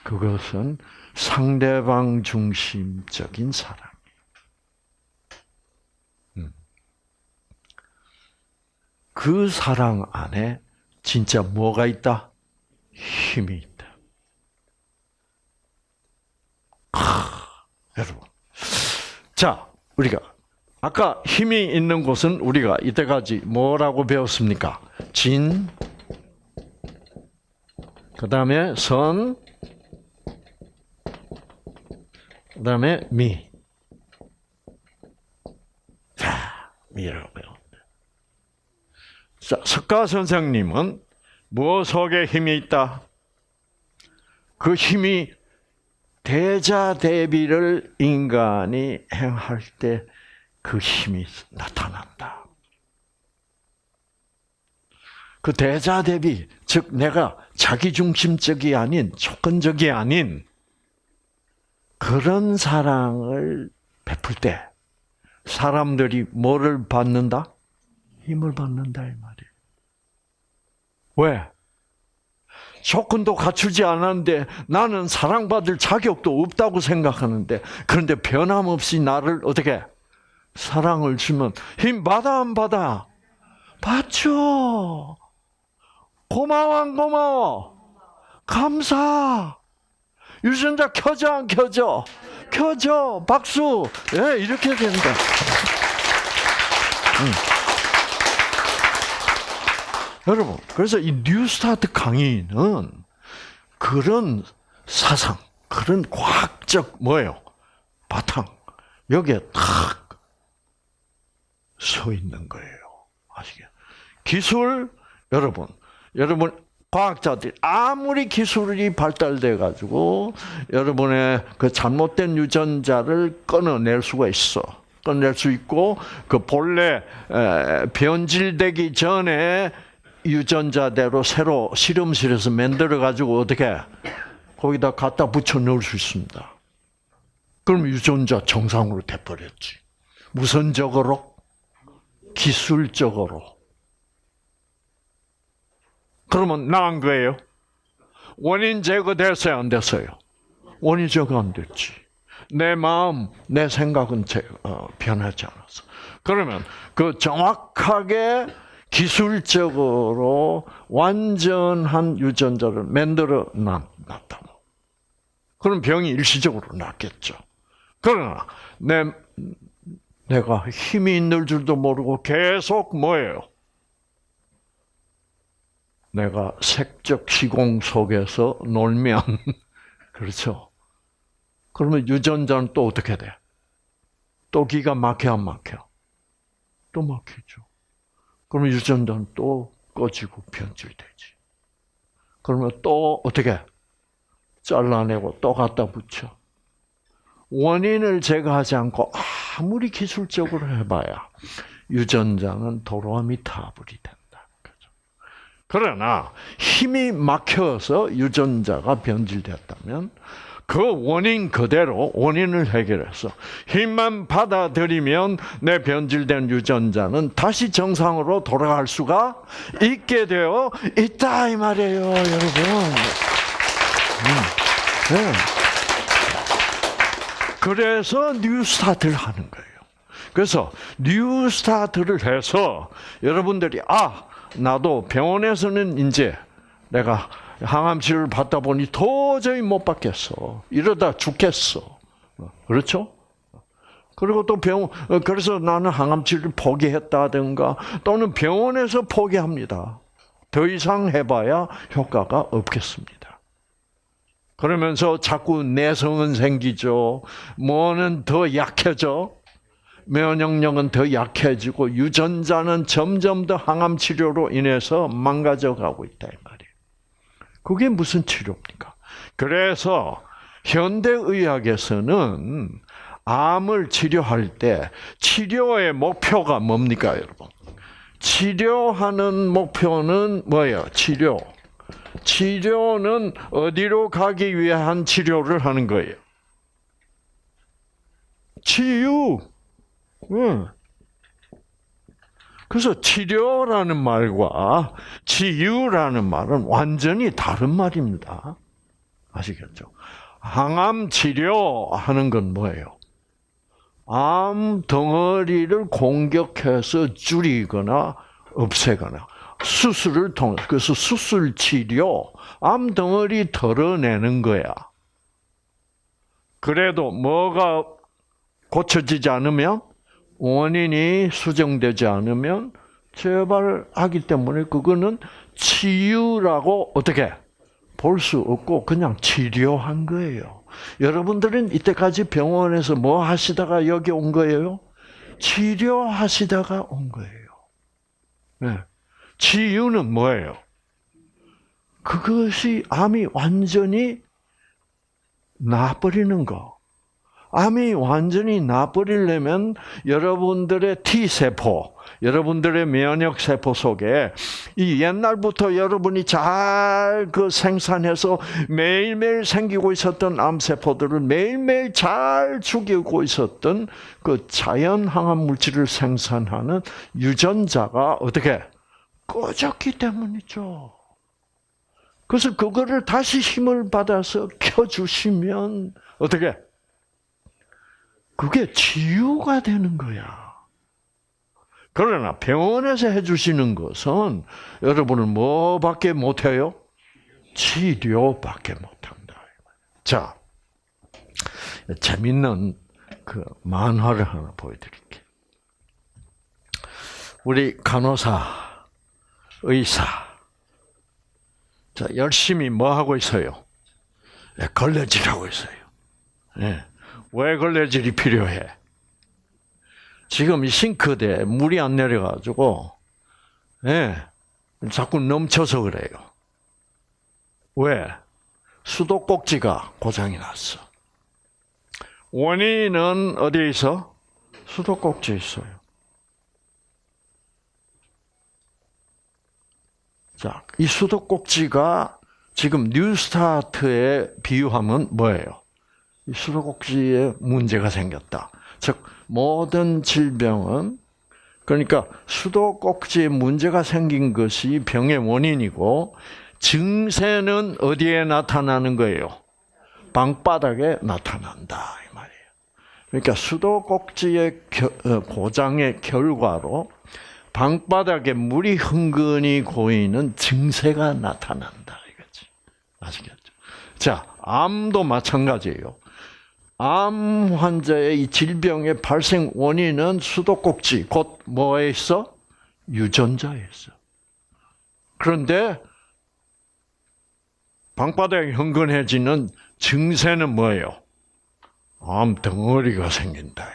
그것은 상대방 중심적인 사랑. 음. 그 사랑 안에 진짜 뭐가 있다? 힘이 있다. 하, 여러분. 자, 우리가 아까 힘이 있는 곳은 우리가 이때까지 뭐라고 배웠습니까? 진, 그 다음에 선, 그 다음에 미. 자, 미라고. 자, 석가 선생님은 무엇 속에 힘이 있다? 그 힘이 대자 대비를 인간이 행할 때 그 힘이 나타난다. 그 대자 대비, 즉 내가 자기 중심적이 아닌 조건적이 아닌 그런 사랑을 베풀 때 사람들이 뭐를 받는다? 힘을 받는다 이 말이에요. 왜? 조건도 갖추지 않았는데 나는 사랑받을 자격도 없다고 생각하는데 그런데 변함없이 나를 어떻게 사랑을 주면 힘 받아 안 받아? 받죠. 고마워 안 고마워? 감사. 유전자 켜져 안 켜져? 켜져. 박수. 예, 이렇게 된다. 음. 여러분, 그래서 이 뉴스타트 강의는 그런 사상, 그런 과학적 뭐예요? 바탕 여기에 탁 서 있는 거예요. 아시겠? 기술 여러분, 여러분 과학자들이 아무리 기술이 발달돼 가지고 여러분의 그 잘못된 유전자를 끊어낼 수가 있어. 끊어낼 수 있고 그 본래 변질되기 전에 유전자대로 새로 실험실에서 만들어 가지고 어떻게 거기다 갖다 붙여 넣을 수 있습니다. 그럼 유전자 정상으로 돼 버렸지. 무선적으로, 기술적으로. 그러면 나은 거예요. 원인 제거됐어요, 안 됐어요? 원인 제거 안 됐지. 내 마음, 내 생각은 어, 변하지 않았어. 그러면 그 정확하게 기술적으로 완전한 유전자를 만들어 놨다고. 그럼 병이 일시적으로 낫겠죠. 그러나 내 내가 힘이 있는 줄도 모르고 계속 뭐예요? 내가 색적 시공 속에서 놀면 그렇죠. 그러면 유전자는 또 어떻게 돼? 또 기가 막혀 안 막혀? 또 막히죠. 그러면 유전자는 또 꺼지고 변질되지. 그러면 또 어떻게 잘라내고 또 갖다 붙여. 원인을 제거하지 않고 아무리 기술적으로 해봐야 유전자는 도로미 타불이 된다. 그죠? 그러나 힘이 막혀서 유전자가 변질됐다면 그 원인 그대로 원인을 해결해서 힘만 받아들이면 내 변질된 유전자는 다시 정상으로 돌아갈 수가 있게 되어 있다 이 말이에요, 여러분. 음, 네. 그래서 뉴스타트를 하는 거예요. 그래서 뉴스타트를 해서 여러분들이 아 나도 병원에서는 이제 내가 항암 치료를 받다 보니 도저히 못 받겠어. 이러다 죽겠어. 그렇죠? 그리고 또 병, 그래서 나는 항암 치료를 포기했다든가 또는 병원에서 포기합니다. 더 이상 해봐야 효과가 없겠습니다. 그러면서 자꾸 내성은 생기죠. 뭐는 더 약해져. 면역력은 더 약해지고 유전자는 점점 더 항암 치료로 인해서 망가져 가고 있다. 그게 무슨 치료입니까? 그래서 현대의학에서는 암을 치료할 때 치료의 목표가 뭡니까, 여러분? 치료하는 목표는 뭐예요? 치료. 치료는 어디로 가기 위한 치료를 하는 거예요? 치유. 응. 그래서 치료라는 말과 치유라는 말은 완전히 다른 말입니다. 아시겠죠? 항암 치료하는 건 뭐예요? 암 덩어리를 공격해서 줄이거나 없애거나 수술을 통해 그래서 수술 치료 암 덩어리 덜어내는 거야. 그래도 뭐가 고쳐지지 않으면 원인이 수정되지 않으면 재발하기 때문에 그거는 치유라고 어떻게 볼 수 없고 그냥 치료한 거예요. 여러분들은 이때까지 병원에서 뭐 하시다가 여기 온 거예요? 치료하시다가 온 거예요. 네. 치유는 뭐예요? 그것이 암이 완전히 나버리는 거. 암이 완전히 나버리려면 여러분들의 T세포, 여러분들의 면역세포 속에 이 옛날부터 여러분이 잘 그 생산해서 매일매일 생기고 있었던 암세포들을 매일매일 잘 죽이고 있었던 그 자연 항암 물질을 생산하는 유전자가 어떻게 꺼졌기 때문이죠. 그래서 그거를 다시 힘을 받아서 켜주시면 어떻게 그게 치유가 되는 거야. 그러나 병원에서 해주시는 것은 여러분은 뭐밖에 못해요? 치료밖에 못한다. 자, 재밌는 그 만화를 하나 보여드릴게요. 우리 간호사, 의사, 자 열심히 뭐 하고 있어요? 네, 걸레질하고 있어요. 네. 왜 걸레질이 필요해? 지금 이 싱크대에 물이 안 내려가지고, 예, 자꾸 넘쳐서 그래요. 왜? 수도꼭지가 고장이 났어. 원인은 어디에 있어? 수도꼭지에 있어요. 자, 이 수도꼭지가 지금 뉴스타트에 비유하면 뭐예요? 수도꼭지에 문제가 생겼다. 즉 모든 질병은 그러니까 수도꼭지에 문제가 생긴 것이 병의 원인이고 증세는 어디에 나타나는 거예요? 방바닥에 나타난다 이 말이에요. 그러니까 수도꼭지의 어, 고장의 결과로 방바닥에 물이 흥건히 고이는 증세가 나타난다 이거지. 아시겠죠? 자, 암도 마찬가지예요. 암 환자의 이 질병의 발생 원인은 수도꼭지, 곧 뭐에 있어? 유전자에 있어. 그런데 방바닥이 흥건해지는 증세는 뭐예요? 암 덩어리가 생긴다.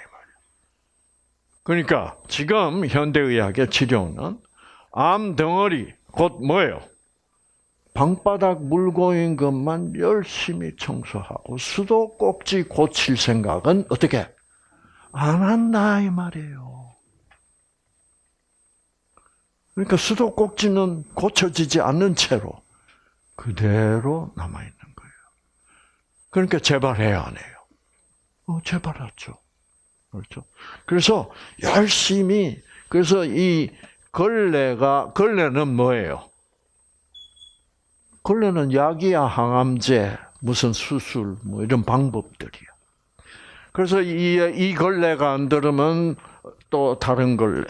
그러니까 지금 현대의학의 치료는 암 덩어리 곧 뭐예요? 방바닥 물고인 것만 열심히 청소하고 수도 꼭지 고칠 생각은 어떻게 안 한다 이 말이에요. 그러니까 수도 꼭지는 고쳐지지 않는 채로 그대로 남아 있는 거예요. 그러니까 재발해야 안 해요. 어, 재발하죠. 그렇죠. 그래서 열심히 그래서 이 걸레가 걸레는 뭐예요? 걸레는 약이야 항암제, 무슨 수술, 뭐 이런 방법들이야. 그래서 이, 이 걸레가 안 들으면 또 다른 걸레.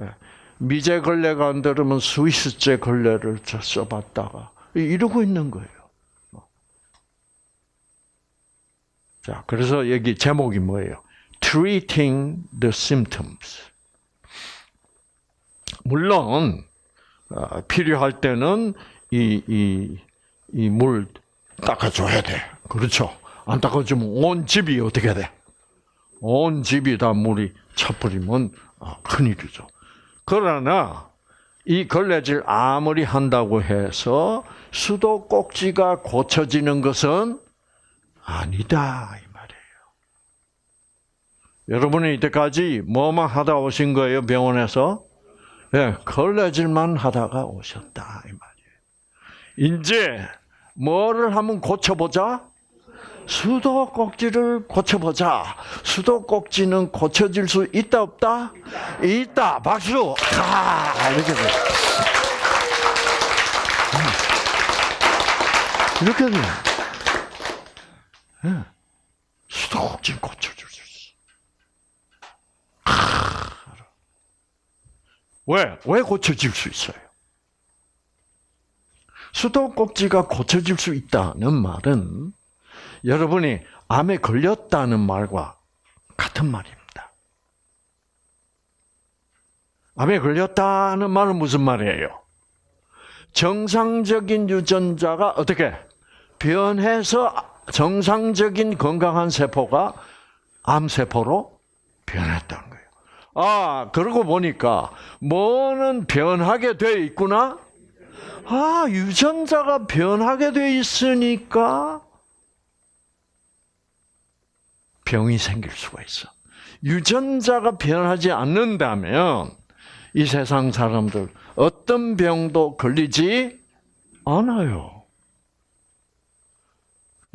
예. 미제 걸레가 안 들으면 스위스제 걸레를 써봤다가 이러고 있는 거예요. 자, 그래서 여기 제목이 뭐예요? Treating the symptoms. 물론 어, 필요할 때는 이, 이, 이 물 닦아줘야 돼. 그렇죠. 안 닦아주면 온 집이 어떻게 돼? 온 집이 다 물이 차버리면 아, 큰일이죠. 그러나 이 걸레질 아무리 한다고 해서 수도 꼭지가 고쳐지는 것은 아니다 이 말이에요. 여러분은 이때까지 뭐만 하다 오신 거예요 병원에서 예, 걸레질만 하다가 오셨다 이 말 이제 뭐를 한번 고쳐보자? 수도꼭지를 고쳐보자. 수도꼭지는 고쳐질 수 있다 없다? 있다. 박수. 아, 이렇게 돼. 이렇게 돼. 예. 수도꼭지 고쳐줄 수 있어. 아, 왜? 왜 고쳐질 수 있어요? 수도꼭지가 고쳐질 수 있다는 말은 여러분이 암에 걸렸다는 말과 같은 말입니다. 암에 걸렸다는 말은 무슨 말이에요? 정상적인 유전자가 어떻게 변해서 정상적인 건강한 세포가 암세포로 변했다는 거예요. 아, 그러고 보니까 뭐는 변하게 돼 있구나? 아, 유전자가 변하게 돼 있으니까 병이 생길 수가 있어. 유전자가 변하지 않는다면 이 세상 사람들 어떤 병도 걸리지 않아요.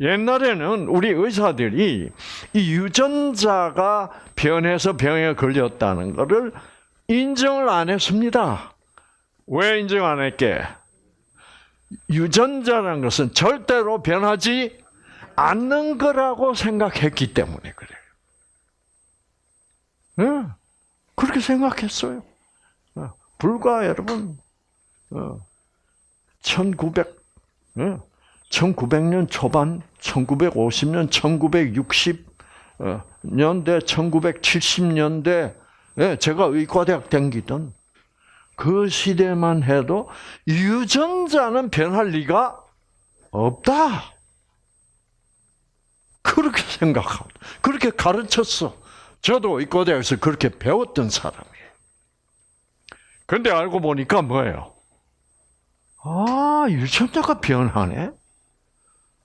옛날에는 우리 의사들이 이 유전자가 변해서 병에 걸렸다는 것을 인정을 안 했습니다. 왜 인정 안 했게? 유전자라는 것은 절대로 변하지 않는 거라고 생각했기 때문에 그래요. 네, 그렇게 생각했어요. 어, 불과 여러분, 1900, 어, 1900년 초반, 1950년, 1960년대, 1970년대, 제가 의과대학 댕기던 그 시대만 해도 유전자는 변할 리가 없다. 그렇게 생각하고 그렇게 가르쳤어. 저도 의과대학에서 그렇게 배웠던 사람이에요. 근데 알고 보니까 뭐예요? 아, 유전자가 변하네?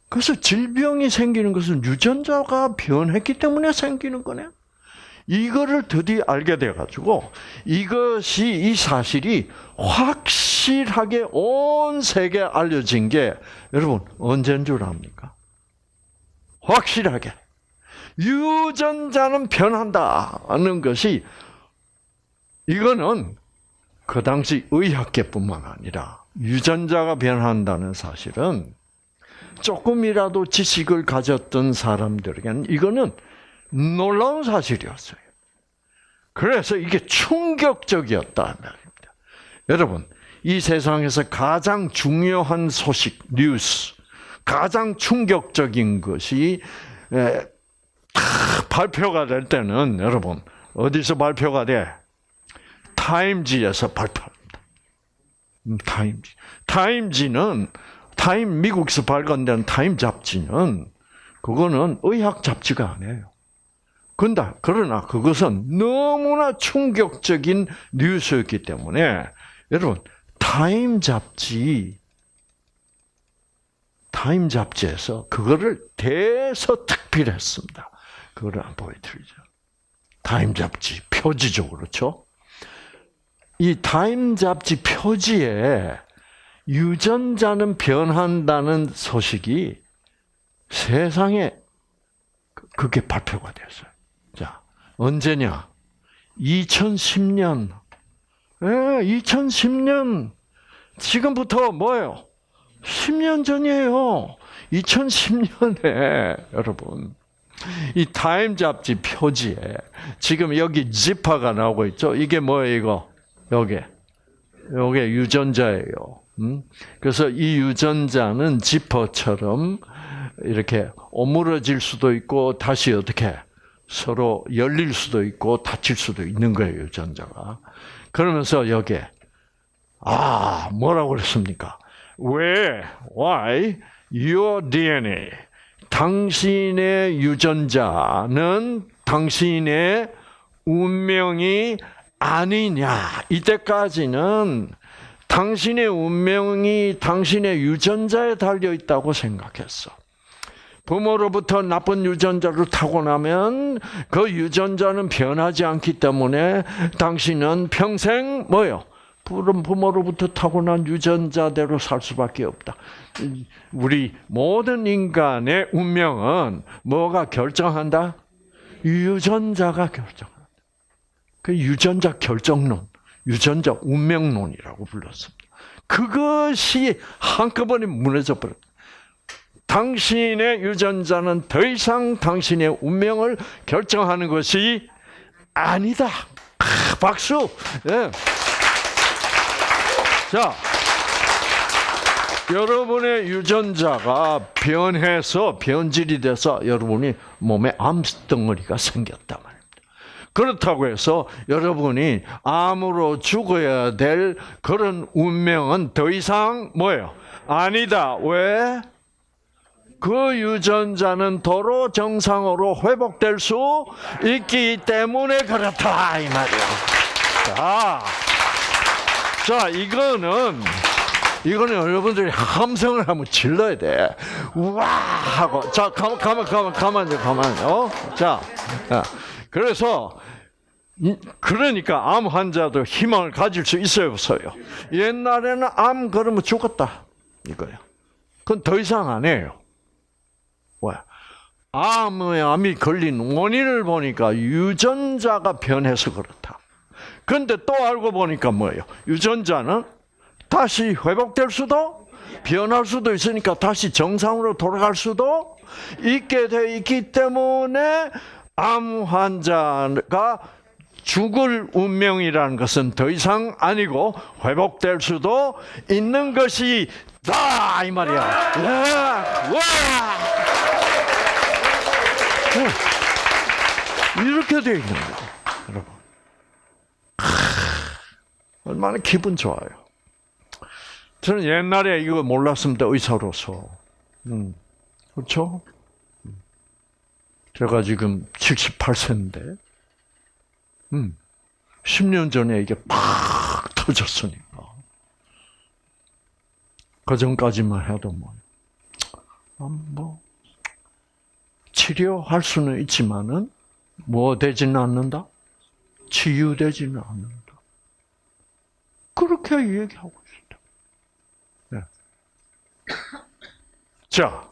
그래서 질병이 생기는 것은 유전자가 변했기 때문에 생기는 거네? 이거를 드디어 알게 돼가지고 이것이 이 사실이 확실하게 온 세계에 알려진 게 여러분 언제인 줄 압니까? 확실하게 유전자는 변한다는 것이 이거는 그 당시 의학계뿐만 아니라 유전자가 변한다는 사실은 조금이라도 지식을 가졌던 사람들에게는 이거는 놀라운 사실이었어요. 그래서 이게 충격적이었다 말입니다. 여러분, 이 세상에서 가장 중요한 소식, 뉴스, 가장 충격적인 것이 발표가 될 때는 여러분 어디서 발표가 돼? 타임지에서 발표합니다. 음, 타임지. 타임지는 타임 미국에서 발간된 타임 잡지는 그거는 의학 잡지가 아니에요. 근데 그러나 그것은 너무나 충격적인 뉴스였기 때문에 여러분 타임 잡지 타임 잡지에서 그거를 대서특필했습니다. 그거를 안 보여드리죠. 타임 잡지 표지죠, 그렇죠? 이 타임 잡지 표지에 유전자는 변한다는 소식이 세상에 그, 그게 발표가 됐어요. 자, 언제냐? 2010년. 예, 2010년. 지금부터 뭐예요? 10년 전이에요. 2010년에 여러분 이 타임 잡지 표지에 지금 여기 지파가 나오고 있죠. 이게 뭐예요, 이거? 여기. 요게 유전자예요. 음? 그래서 이 유전자는 지퍼처럼 이렇게 오므러질 수도 있고 다시 어떻게 서로 열릴 수도 있고 닫힐 수도 있는 거예요, 유전자가. 그러면서 여기에 아, 뭐라고 그랬습니까? 왜, why, your DNA, 당신의 유전자는 당신의 운명이 아니냐. 이때까지는 당신의 운명이 당신의 유전자에 달려 있다고 생각했어. 부모로부터 나쁜 유전자를 타고나면 그 유전자는 변하지 않기 때문에 당신은 평생 뭐요? 부모로부터 타고난 유전자대로 살 수밖에 없다. 우리 모든 인간의 운명은 뭐가 결정한다? 유전자가 결정한다. 그 유전자 결정론, 유전자 운명론이라고 불렀습니다. 그것이 한꺼번에 무너져 버렸다. 당신의 유전자는 더 이상 당신의 운명을 결정하는 것이 아니다. 아, 박수. 예. 자, 여러분의 유전자가 변해서 변질이 돼서 여러분이 몸에 암덩어리가 생겼단 말입니다. 그렇다고 해서 여러분이 암으로 죽어야 될 그런 운명은 더 이상 뭐예요? 아니다. 왜? 그 유전자는 도로 정상으로 회복될 수 있기 때문에 그렇다 이 말이야. 자, 자 이거는 이거는 여러분들이 함성을 한번 질러야 돼. 와 하고 자 가만 가만 가만 가만요 가만요. 자, 그래서 그러니까 암 환자도 희망을 가질 수 있어요 없어요. 옛날에는 암 그러면 죽었다 이거예요. 그건 더 이상 안 해요. 왜? 암에 암이 걸린 원인을 보니까 유전자가 변해서 그렇다. 근데 또 알고 보니까 뭐예요? 유전자는 다시 회복될 수도 변할 수도 있으니까 다시 정상으로 돌아갈 수도 있게 돼 있기 때문에 암 환자가 죽을 운명이라는 것은 더 이상 아니고 회복될 수도 있는 것이 다 이 말이야. 와! 이렇게 돼 있는 거예요, 여러분. 얼마나 기분 좋아요. 저는 옛날에 이거 몰랐습니다, 의사로서. 음, 그렇죠? 제가 지금 78세인데, 음, 10년 전에 이게 팍 터졌으니까. 그 전까지만 해도 뭐, 아, 뭐, 치료할 수는 있지만은, 뭐 되지는 않는다? 치유되지는 않는다. 그렇게 얘기하고 있습니다. 네. 자,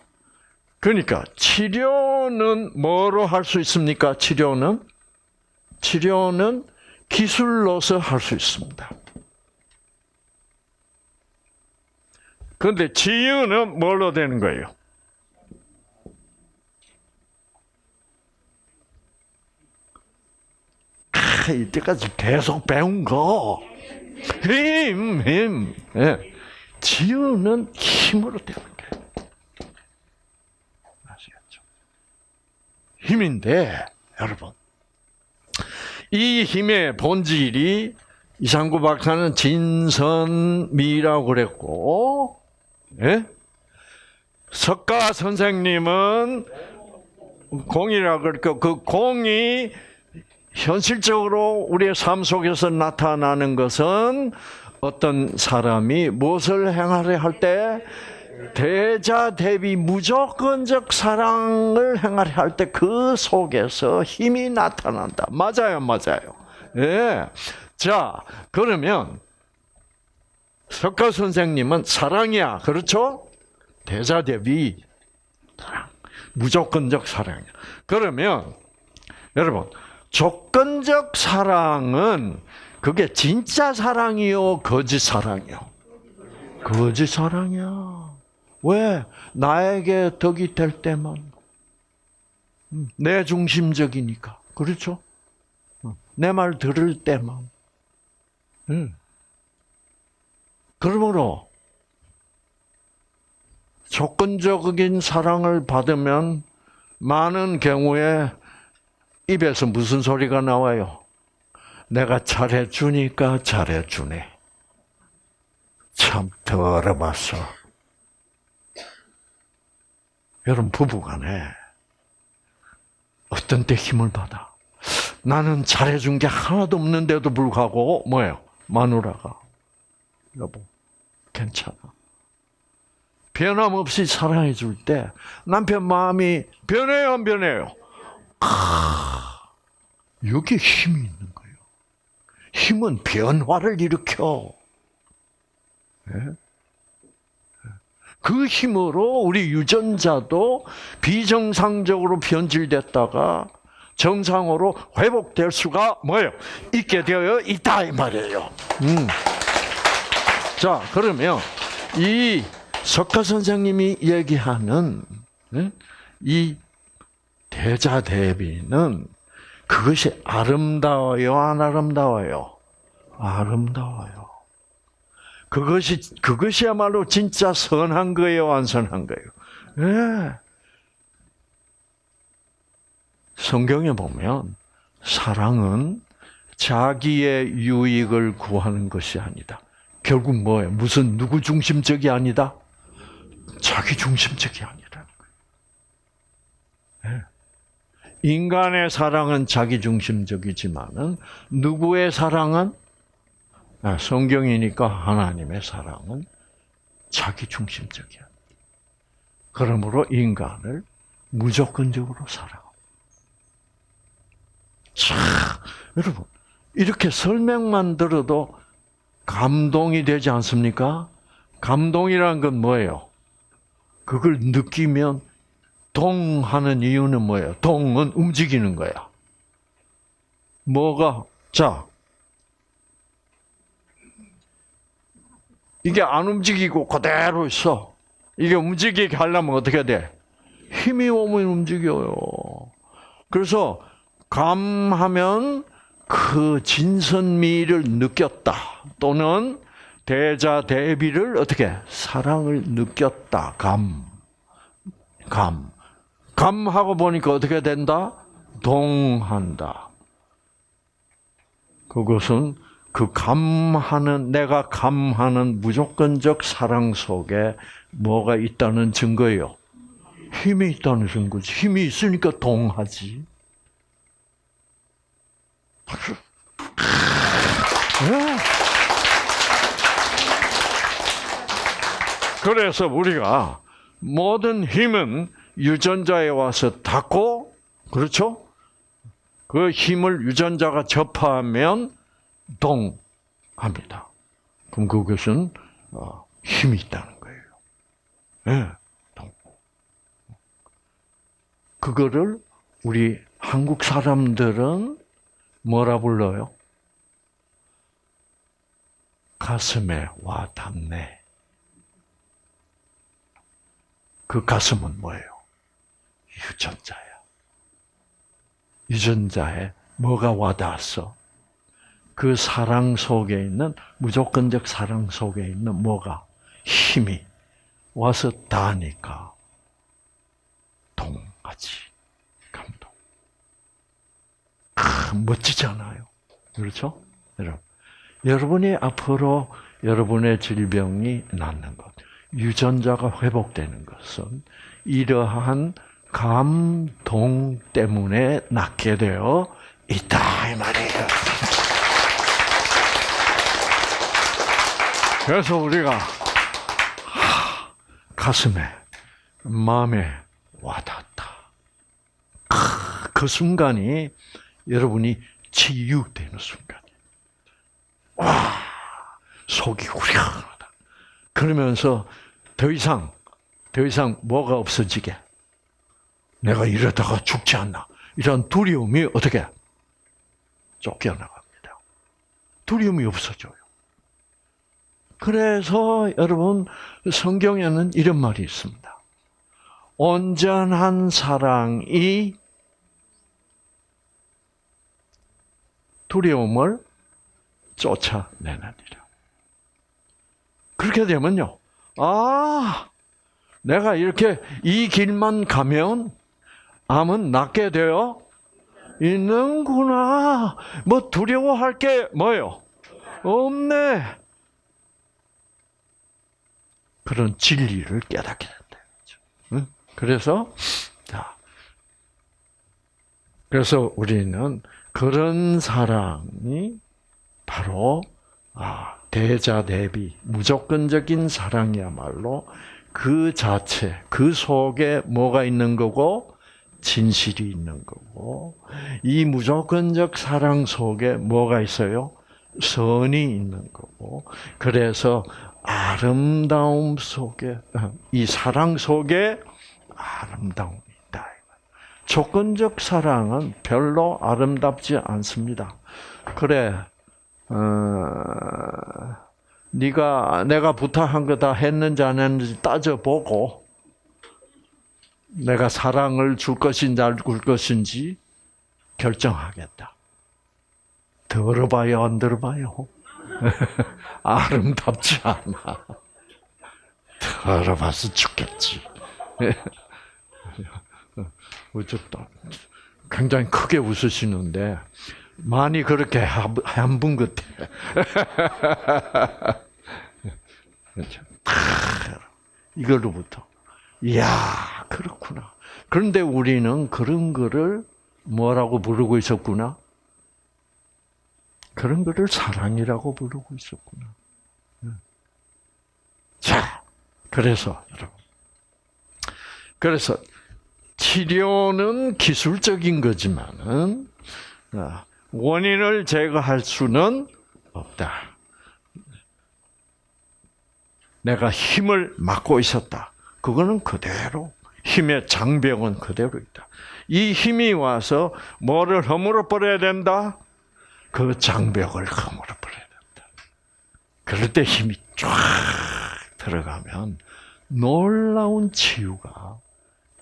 그러니까 치료는 뭐로 할 수 있습니까? 치료는 치료는 기술로서 할 수 있습니다. 그런데 치유는 뭘로 되는 거예요? 아, 이때까지 계속 배운 거. 힘, 힘. 예. 치유는 힘으로 되는 거예요. 아시겠죠? 힘인데, 여러분. 이 힘의 본질이 이상구 박사는 진선미라고 그랬고, 예? 석가 선생님은 공이라고 그랬고, 그 공이 현실적으로 우리의 삶 속에서 나타나는 것은 어떤 사람이 무엇을 행하려 할 때 대자 대비 무조건적 사랑을 행하려 할 때 그 속에서 힘이 나타난다. 맞아요, 맞아요. 예. 자, 그러면 석가 선생님은 사랑이야. 그렇죠? 대자 대비 사랑. 무조건적 사랑이야. 그러면 여러분 조건적 사랑은 그게 진짜 사랑이요, 거짓 사랑이요? 거짓 사랑이야. 왜? 나에게 덕이 될 때만. 음, 내 중심적이니까. 그렇죠? 어, 내말 들을 때만. 음. 그러므로 조건적인 사랑을 받으면 많은 경우에 입에서 무슨 소리가 나와요? 내가 잘해주니까 잘해주네. 참 더러봤어. 여러분 부부간에 어떤 때 힘을 받아? 나는 잘해준 게 하나도 없는데도 불구하고 뭐예요? 마누라가 여보 괜찮아. 변함없이 사랑해 줄 때 남편 마음이 변해요 안 변해요? 여기 힘이 있는 거예요. 힘은 변화를 일으켜. 그 힘으로 우리 유전자도 비정상적으로 변질됐다가 정상으로 회복될 수가 뭐예요? 있게 되어 있다 이 말이에요. 음. 자 그러면 이 석가 선생님이 얘기하는 네? 이 대자 대비는 그것이 아름다워요, 안 아름다워요? 아름다워요. 그것이 그것이야말로 진짜 선한 거예요, 안 선한 거예요? 예. 성경에 보면 사랑은 자기의 유익을 구하는 것이 아니다. 결국 뭐예요? 무슨 누구 중심적이 아니다? 자기 중심적이 아니라는 거예요. 예. 인간의 사랑은 자기 중심적이지만은 누구의 사랑은 아, 성경이니까 하나님의 사랑은 자기 중심적이야. 그러므로 인간을 무조건적으로 사랑. 자, 여러분 이렇게 설명만 들어도 감동이 되지 않습니까? 감동이란 건 뭐예요? 그걸 느끼면 동하는 이유는 뭐예요? 동은 움직이는 거야. 뭐가 자 이게 안 움직이고 그대로 있어. 이게 움직이게 하려면 어떻게 돼? 힘이 오면 움직여요. 그래서 감하면 그 진선미를 느꼈다. 또는 대자 대비를 어떻게 사랑을 느꼈다. 감. 감. 감하고 보니까 어떻게 된다? 동한다. 그것은 그 감하는 내가 감하는 무조건적 사랑 속에 뭐가 있다는 증거예요. 힘이 있다는 증거지. 힘이 있으니까 동하지. 네. 그래서 우리가 모든 힘은 유전자에 와서 닿고 그렇죠? 그 힘을 유전자가 접하면 동합니다. 그럼 그것은 어, 힘이 있다는 거예요. 네, 동. 그거를 우리 한국 사람들은 뭐라 불러요? 가슴에 와 닿네. 그 가슴은 뭐예요? 유전자야. 유전자에 뭐가 와 닿았어? 그 사랑 속에 있는 무조건적 사랑 속에 있는 뭐가 힘이 와서 닿으니까 감동. 아, 멋지잖아요. 그렇죠? 여러분, 여러분이 앞으로 여러분의 질병이 낫는 것, 유전자가 회복되는 것은 이러한 감동 때문에 낫게 되어 있다 이 말이에요. 그래서 우리가 가슴에 마음에 와닿다. 그 순간이 여러분이 치유되는 순간. 와 속이 후련하다. 그러면서 더 이상 더 이상 뭐가 없어지게 내가 이러다가 죽지 않나 이런 두려움이 어떻게 쫓겨나갑니다. 두려움이 없어져요. 그래서 여러분 성경에는 이런 말이 있습니다. 온전한 사랑이 두려움을 쫓아내느니라. 그렇게 되면요. 아, 내가 이렇게 이 길만 가면 암은 낫게 되어 있는구나. 뭐 두려워할 게 뭐요? 없네. 그런 진리를 깨닫게 된다. 그래서 자, 그래서 우리는 그런 사랑이 바로 아, 대자 대비 무조건적인 사랑이야말로 그 자체 그 속에 뭐가 있는 거고 진실이 있는 거고 이 무조건적 사랑 속에 뭐가 있어요? 선이 있는 거고 그래서 아름다움 속에 이 사랑 속에 아름다움이 있다. 조건적 사랑은 별로 아름답지 않습니다. 그래, 어, 네가 내가 부탁한 거 다 했는지 안 했는지 따져보고 내가 사랑을 줄 것인지 안 줄 것인지 결정하겠다. 들어봐요, 안 들어봐요? 아름답지 않아. 들어봐서 죽겠지. 어쨌다. 굉장히 크게 웃으시는데 많이 그렇게 한분 같아. 이걸로부터 이야 그렇구나. 그런데 우리는 그런 거를 뭐라고 부르고 있었구나? 그런 거를 사랑이라고 부르고 있었구나. 자, 그래서 여러분, 그래서 치료는 기술적인 거지만은 아, 원인을 제거할 수는 없다. 내가 힘을 막고 있었다. 그거는 그대로 힘의 장벽은 그대로 있다. 이 힘이 와서 뭐를 허물어 버려야 된다? 그 장벽을 허물어 버려야 된다. 그럴 때 힘이 쫙 들어가면 놀라운 치유가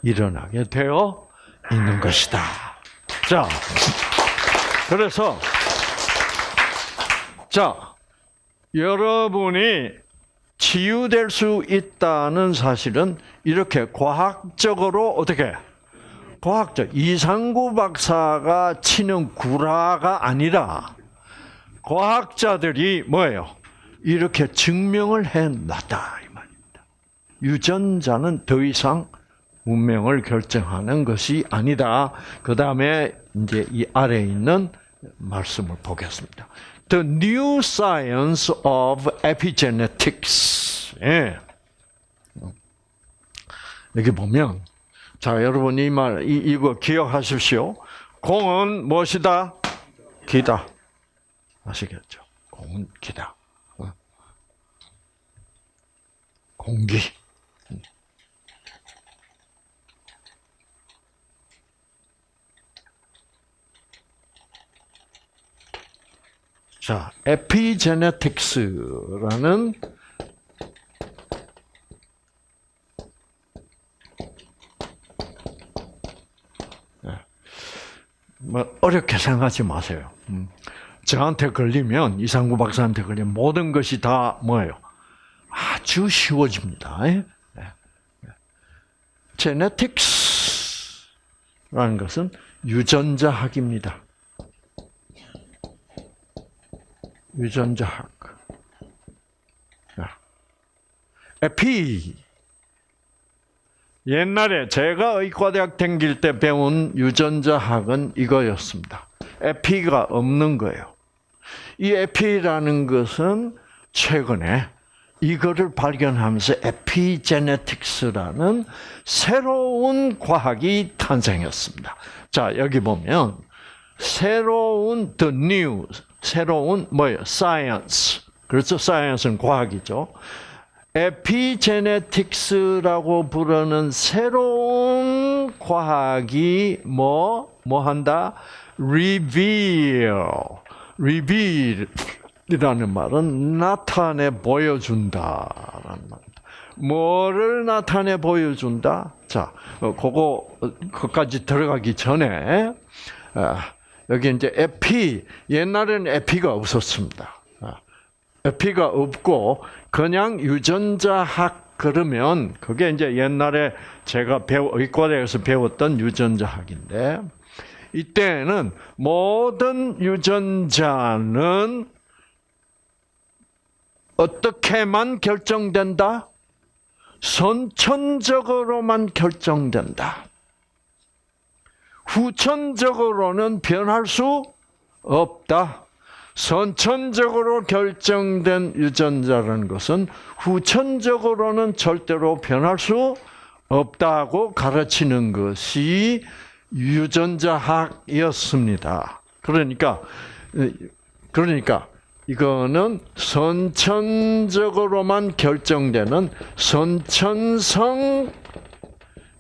일어나게 되어 있는 것이다. 자, 그래서 자 여러분이 치유될 수 있다는 사실은 이렇게 과학적으로 어떻게 과학적 이상구 박사가 치는 구라가 아니라 과학자들이 뭐예요? 이렇게 증명을 해놨다. 유전자는 더 이상 운명을 결정하는 것이 아니다. 그 다음에 이제 이 아래 있는 말씀을 보겠습니다. The New Science of Epigenetics. 예. 여기 보면 자 여러분 이 말 이거 기억하십시오. 공은 무엇이다? 기다. 아시겠죠? 공은 기다. 어. 공기. 자, 에피제네틱스라는 뭐 어렵게 생각하지 마세요. 음. 저한테 걸리면 이상구 박사한테 걸리면 모든 것이 다 뭐예요? 아주 쉬워집니다. 예? 제네틱스라는 것은 유전자학입니다. 유전자학. 에피. 옛날에 제가 의과대학 다닐 때 배운 유전자학은 이거였습니다. 에피가 없는 거예요. 이 에피라는 것은 최근에 이거를 발견하면서 에피제네틱스라는 새로운 과학이 탄생했습니다. 자, 여기 보면 새로운 the new 새로운 뭐예요? science. 그렇죠? science는 과학이죠. 에피제네틱스라고 부르는 새로운 과학이 뭐, 뭐 한다? reveal. reveal이라는 말은 나타내 보여준다라는 말입니다. 뭐를 나타내 보여준다? 자, 어, 그거, 그까지 들어가기 전에, 아, 여기 이제 에피, 옛날에는 에피가 없었습니다. 아, 에피가 없고, 그냥 유전자학 그러면, 그게 이제 옛날에 제가 배우, 의과대에서 배웠던 유전자학인데, 이때는 모든 유전자는 어떻게만 결정된다? 선천적으로만 결정된다. 후천적으로는 변할 수 없다. 선천적으로 결정된 유전자라는 것은 후천적으로는 절대로 변할 수 없다고 가르치는 것이 유전자학이었습니다. 그러니까 그러니까 이거는 선천적으로만 결정되는 선천성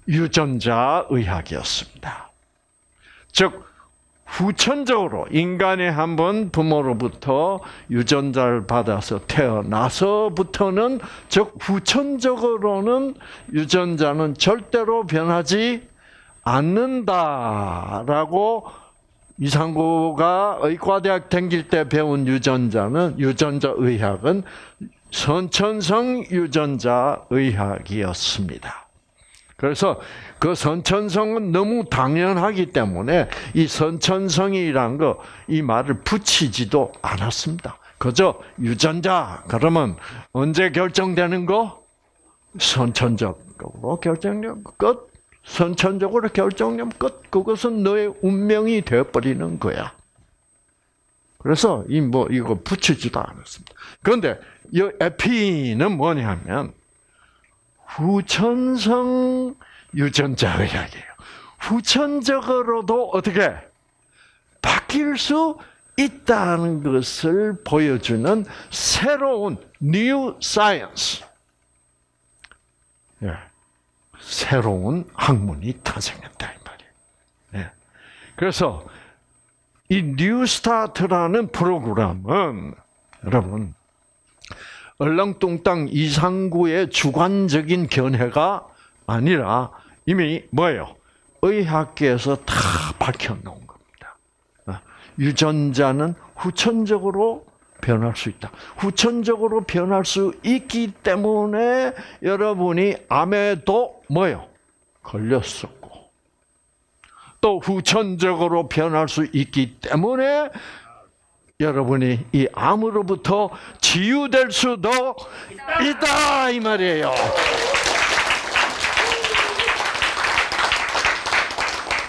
유전자 의학이었습니다. 즉 후천적으로 인간이 한번 부모로부터 유전자를 받아서 태어나서부터는 즉 후천적으로는 유전자는 절대로 변하지 않는다라고 이상구가 의과대학 다닐 때 배운 유전자는 유전자 의학은 선천성 유전자 의학이었습니다. 그래서 그 선천성은 너무 당연하기 때문에 이 선천성이란 거 이 말을 붙이지도 않았습니다. 그저 유전자 그러면 언제 결정되는 거? 선천적으로 결정되는 끝. 선천적으로 결정되면 끝. 그것은 너의 운명이 되어버리는 거야. 그래서 이 뭐 이거 붙이지도 않았습니다. 그런데 이 에피는 뭐냐면 후천성 유전자 의학이에요. 후천적으로도 어떻게 바뀔 수 있다는 것을 보여주는 새로운 new science. 예. 새로운 학문이 탄생했다 이 말이에요. 예. 그래서 이 뉴스타트라는 프로그램은 여러분 얼렁뚱땅 이상구의 주관적인 견해가 아니라 이미 뭐예요? 의학계에서 다 밝혀놓은 겁니다. 아, 유전자는 후천적으로 변할 수 있다. 후천적으로 변할 수 있기 때문에 여러분이 암에도 뭐요? 걸렸었고 또 후천적으로 변할 수 있기 때문에 여러분이 이 암으로부터 치유될 수도 있다 이 말이에요.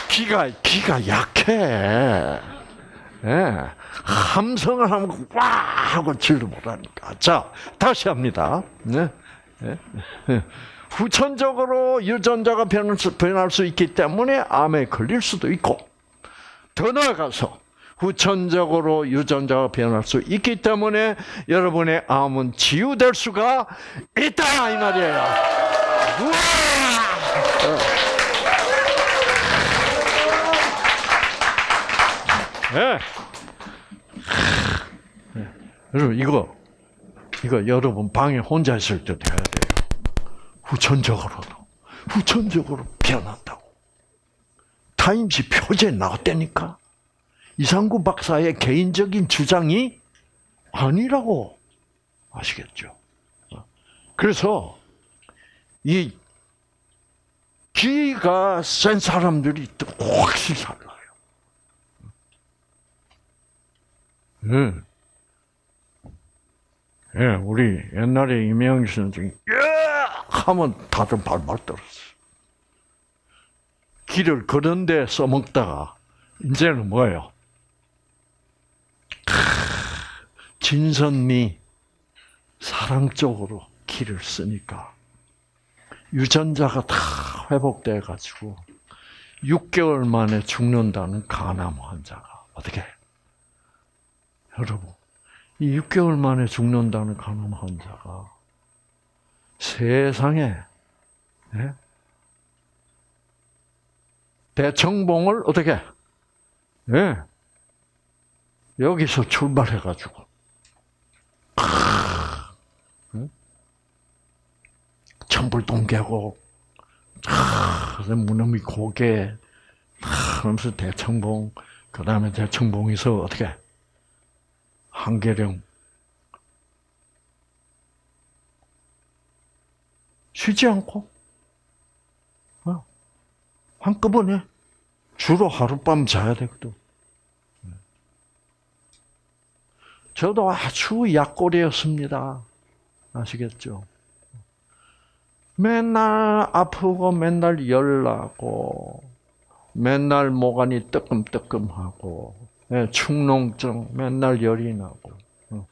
기가 기가 약해. 예. 함성을 하면 와 하고 질도 못하니까. 자 다시 합니다. 네. 네. 후천적으로 유전자가 변할 수 있기 때문에 암에 걸릴 수도 있고 더 나아가서 후천적으로 유전자가 변할 수 있기 때문에 여러분의 암은 치유될 수가 있다 이 말이에요. 우와! 네. 여러분 이거 이거 여러분 방에 혼자 있을 때 해야 돼요. 후천적으로도 후천적으로 변한다고. 타임지 표지에 나왔다니까. 이상구 박사의 개인적인 주장이 아니라고 아시겠죠? 그래서 이 기가 센 사람들이 또 확실히 달라요. 네. 예, 우리 옛날에 이명희 선생이 예! 하면 다들 발말 떨었어. 길을 그런데 써먹다가 이제는 뭐예요? 진선미 사랑 쪽으로 길을 쓰니까 유전자가 다 회복돼 가지고 6개월 만에 죽는다는 간암 환자가 어떻게 여러분 이 6개월 만에 죽는다는 간암 환자가 세상에 네? 대청봉을 어떻게 네. 여기서 출발해가지고. 천불동 계곡 무너미 고개. 그러면서 대청봉. 그 다음에 대청봉에서 어떻게? 한계령. 쉬지 않고. 어, 한꺼번에 주로 하룻밤 자야 되거든. 저도 아주 약골이었습니다. 아시겠죠? 맨날 아프고 맨날 열나고 맨날 모관이 뜨끔뜨끔하고 예, 축농증 맨날 열이 나고 어.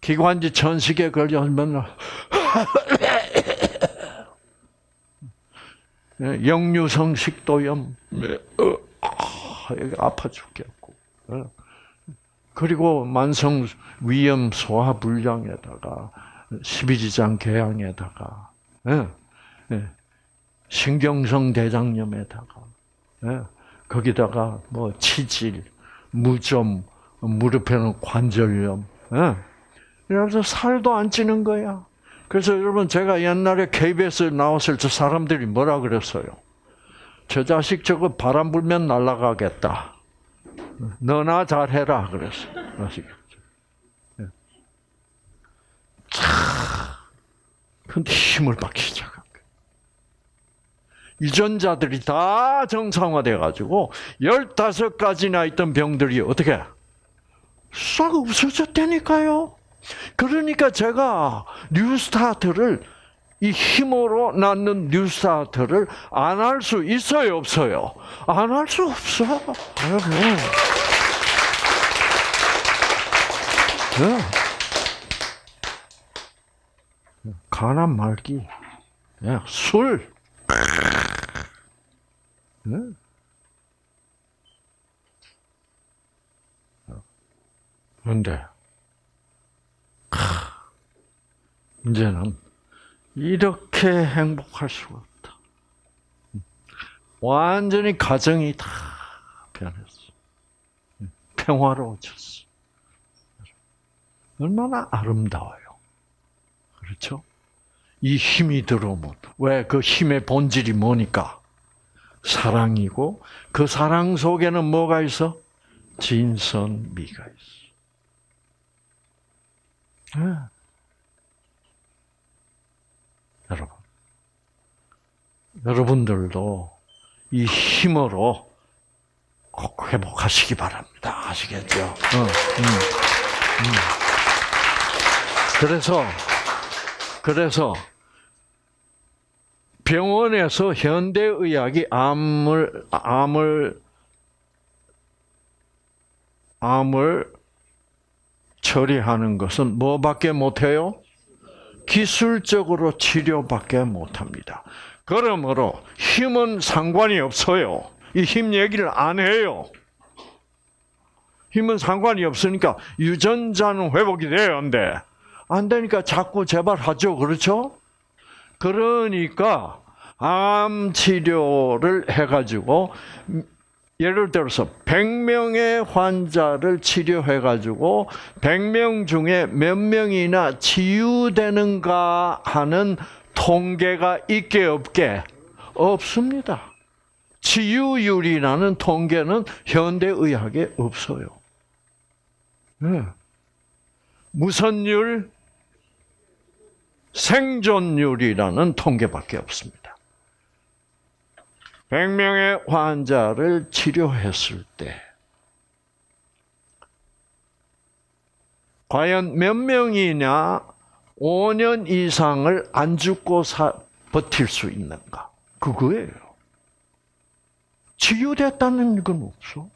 기관지 전식에 걸려 맨날 예, 역류성 식도염 네, 어, 아, 아파 죽겠고 어. 그리고 만성 위염 소화 불량에다가 십이지장 궤양에다가 예, 예, 신경성 대장염에다가 예, 거기다가 뭐 치질, 무좀, 무릎에는 관절염. 예. 그래서 살도 안 찌는 거야. 그래서 여러분 제가 옛날에 KBS 나왔을 때 사람들이 뭐라 그랬어요? 저 자식 저거 바람 불면 날아가겠다. 너나 잘해라 그랬어. 아시겠죠? 예. 차. 근데 힘을 받기 시작한 거예요. 유전자들이 다 정상화돼 가지고 15가지나 있던 병들이 어떻게 싹 없어졌다니까요. 그러니까 제가 뉴스타트를 이 힘으로 낳는 뉴스타트를 안 할 수 있어요, 없어요? 안 할 수 없어. 네. 간암 말기, 네. 술. 네. 그런데 이제는 이렇게 행복할 수가 없다. 완전히 가정이 다 변했어. 평화로워졌어. 얼마나 아름다워요. 그렇죠? 이 힘이 들어오면 왜 그 힘의 본질이 뭐니까? 사랑이고 그 사랑 속에는 뭐가 있어? 진선미가 있어. 네. 여러분, 여러분들도 이 힘으로 꼭 회복하시기 바랍니다. 아시겠죠? 어, 음, 음. 그래서 그래서 병원에서 현대의학이 암을 암을 암을 처리하는 것은 뭐밖에 못해요? 기술적으로 치료밖에 못합니다. 그러므로 힘은 상관이 없어요. 이 힘 얘기를 안 해요. 힘은 상관이 없으니까 유전자는 회복이 돼야 한대. 안 되니까 자꾸 재발하죠. 그렇죠? 그러니까 암 치료를 해가지고 예를 들어서 100명의 환자를 치료해 가지고 100명 중에 몇 명이나 치유되는가 하는 통계가 있게 없게 없습니다. 치유율이라는 통계는 현대 의학에 없어요. 네. 무선율, 생존율이라는 통계밖에 없습니다. 100명의 환자를 치료했을 때 과연 몇 명이냐 5년 이상을 안 죽고 사, 버틸 수 있는가? 그거예요. 치유됐다는 건 없어.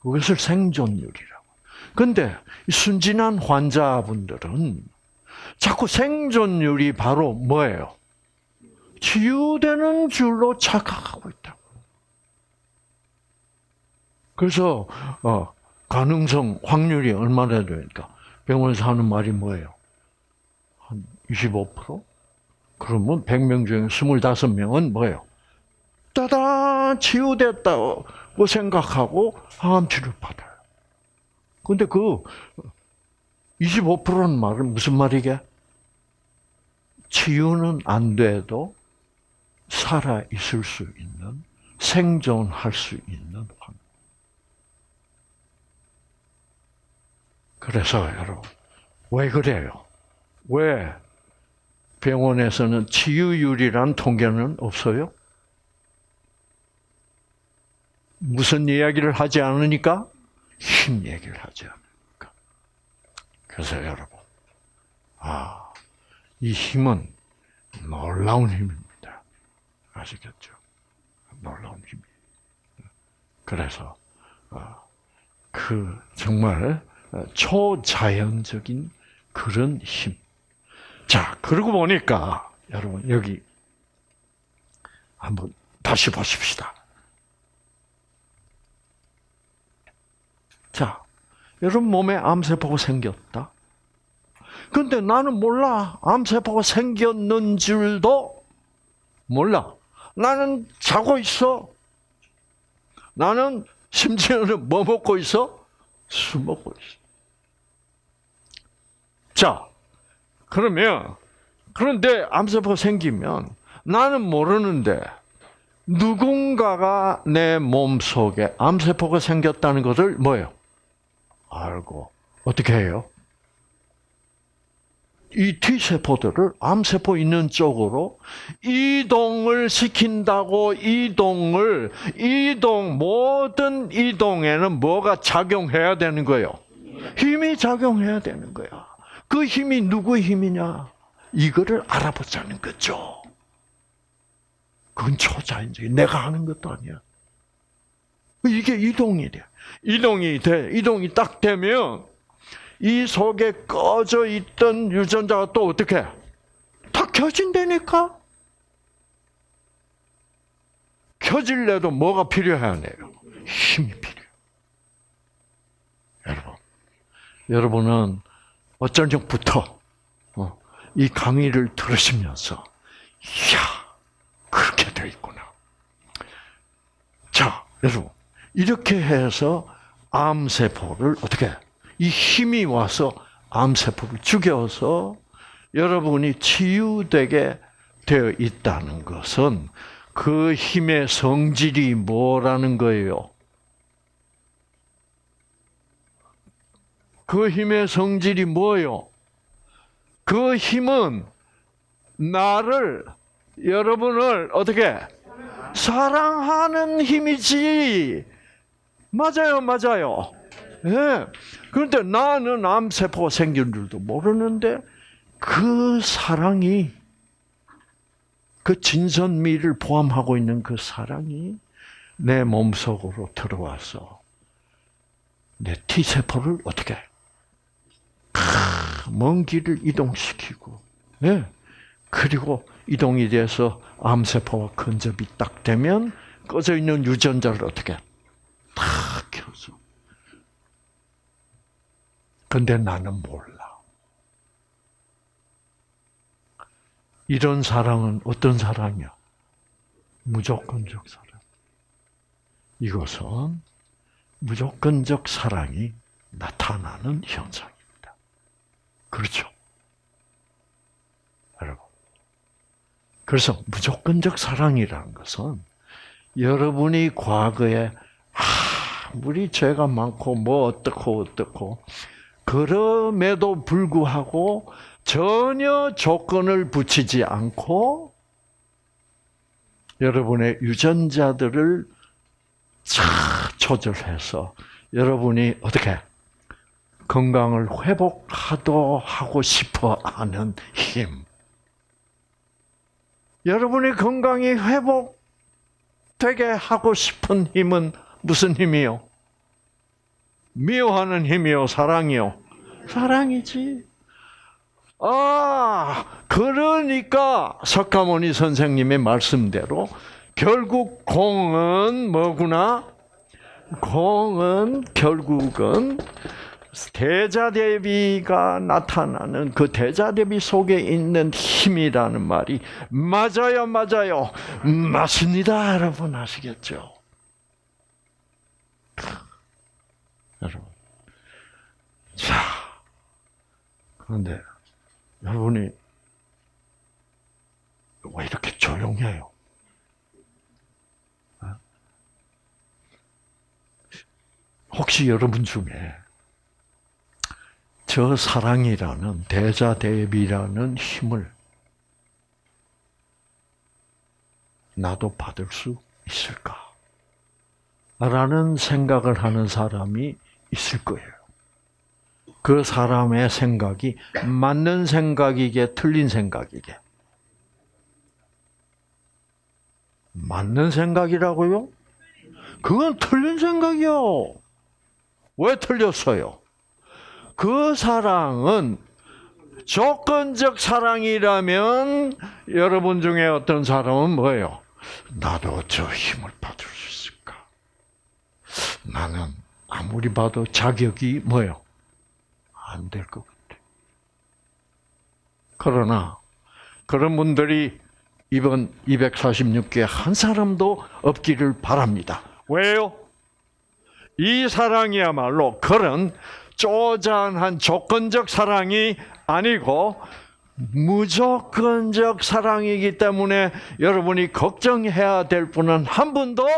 그것을 생존율이라고. 근데 순진한 환자분들은 자꾸 생존율이 바로 뭐예요? 치유되는 줄로 착각하고 있다고. 그래서 어, 가능성 확률이 얼마나 되니까 병원에서 하는 말이 뭐예요? 한 25%? 그러면 100명 중에 25명은 뭐예요? 따다 치유됐다고 생각하고 암 치료 받아요. 근데 그 25%는 말은 무슨 말이게? 치유는 안 돼도 살아 있을 수 있는 생존할 수 있는 환경. 그래서 여러분 왜 그래요? 왜 병원에서는 치유율이란 통계는 없어요? 무슨 이야기를 하지 않으니까 힘 얘기를 하지 않으니까. 그래서 여러분, 아, 이 힘은 놀라운 힘입니다. 아시겠죠? 놀라운 힘이. 그래서 그 정말 초자연적인 그런 힘. 자, 그러고 보니까 여러분 여기 한번 다시 보십시다. 여러분 몸에 암세포가 생겼다. 근데 나는 몰라. 암세포가 생겼는 줄도 몰라. 나는 자고 있어. 나는 심지어는 뭐 먹고 있어? 술 먹고 있어. 자, 그러면 그런데 암세포 생기면 나는 모르는데 누군가가 내 몸 속에 암세포가 생겼다는 것을 뭐예요? 알고 어떻게 해요? 이 T세포들을 암세포 있는 쪽으로 이동을 시킨다고 이동을 이동 모든 이동에는 뭐가 작용해야 되는 거예요? 힘이 작용해야 되는 거야. 그 힘이 누구의 힘이냐? 이거를 알아보자는 거죠. 그건 초자연적인 내가 하는 것도 아니야. 이게 이동이 돼. 이동이 돼. 이동이 딱 되면 이 속에 꺼져 있던 유전자가 또 어떻게? 다 켜진다니까? 켜질래도 뭐가 필요하네요? 힘이 필요해. 여러분. 여러분은 어쩔 적부터 어, 이 강의를 들으시면서, 이야, 그렇게 돼 있구나. 자, 여러분. 이렇게 해서 암세포를 어떻게 이 힘이 와서 암세포를 죽여서 여러분이 치유되게 되어 있다는 것은 그 힘의 성질이 뭐라는 거예요? 그 힘의 성질이 뭐요? 그 힘은 나를 여러분을 어떻게 사랑하는 힘이지. 맞아요, 맞아요. 예. 네. 그런데 나는 암세포가 생긴 줄도 모르는데 그 사랑이 그 진선미를 포함하고 있는 그 사랑이 내 몸속으로 들어와서 내 T세포를 어떻게 먼 길을 이동시키고 네. 그리고 이동이 돼서 암세포와 근접이 딱 되면 꺼져 있는 유전자를 어떻게 탁 켜서 근데 나는 몰라. 이런 사랑은 어떤 사랑이야? 무조건적 사랑. 이것은 무조건적 사랑이 나타나는 현상입니다. 그렇죠? 여러분. 그래서 무조건적 사랑이라는 것은 여러분이 과거에 아, 우리 죄가 많고 뭐 어떻고 어떻고 그럼에도 불구하고 전혀 조건을 붙이지 않고 여러분의 유전자들을 잘 조절해서 여러분이 어떻게 건강을 회복하도 하고 싶어 하는 힘. 여러분의 건강이 회복되게 하고 싶은 힘은 무슨 힘이요? 미워하는 힘이요, 사랑이요? 사랑이지. 아, 그러니까 석가모니 선생님의 말씀대로 결국 공은 뭐구나? 공은 결국은 대자대비가 나타나는 그 대자대비 속에 있는 힘이라는 말이 맞아요, 맞아요. 맞습니다, 여러분 아시겠죠? 여러분. 자, 그런데 여러분이 왜 이렇게 조용해요? 어? 혹시 여러분 중에 저 사랑이라는 대자 대비라는 힘을 나도 받을 수 있을까? 라는 생각을 하는 사람이 있을 거예요. 그 사람의 생각이 맞는 생각이게 틀린 생각이게. 맞는 생각이라고요? 그건 틀린 생각이요. 왜 틀렸어요? 그 사랑은 조건적 사랑이라면 여러분 중에 어떤 사람은 뭐예요? 나도 저 힘을 받을 수 있을까? 나는 아무리 봐도 자격이 뭐요? 안 될 것 같아. 그러나 그런 분들이 이번 246개 한 사람도 없기를 바랍니다. 왜요? 이 사랑이야말로 그런 쪼잔한 조건적 사랑이 아니고 무조건적 사랑이기 때문에 여러분이 걱정해야 될 분은 한 분도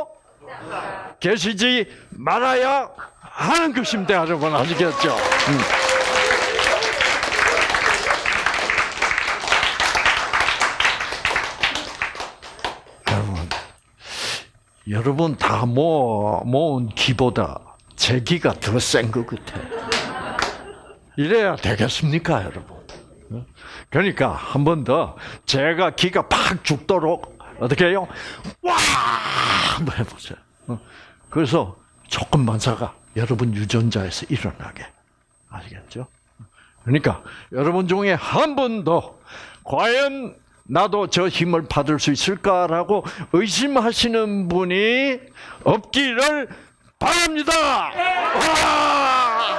계시지 말아야 하는 것입니다, 여러분 아시겠죠? 음. 여러분, 여러분 다 모, 모은 기보다 제 기가 더 센 것 같아. 이래야 되겠습니까, 여러분? 그러니까 한 번 더 제가 기가 팍 죽도록 어떻게 해요? 와! 한번 해보세요. 어? 그래서 조금 만사가 여러분 유전자에서 일어나게 아시겠죠? 그러니까 여러분 중에 한 분도 과연 나도 저 힘을 받을 수 있을까라고 의심하시는 분이 없기를 바랍니다. 와!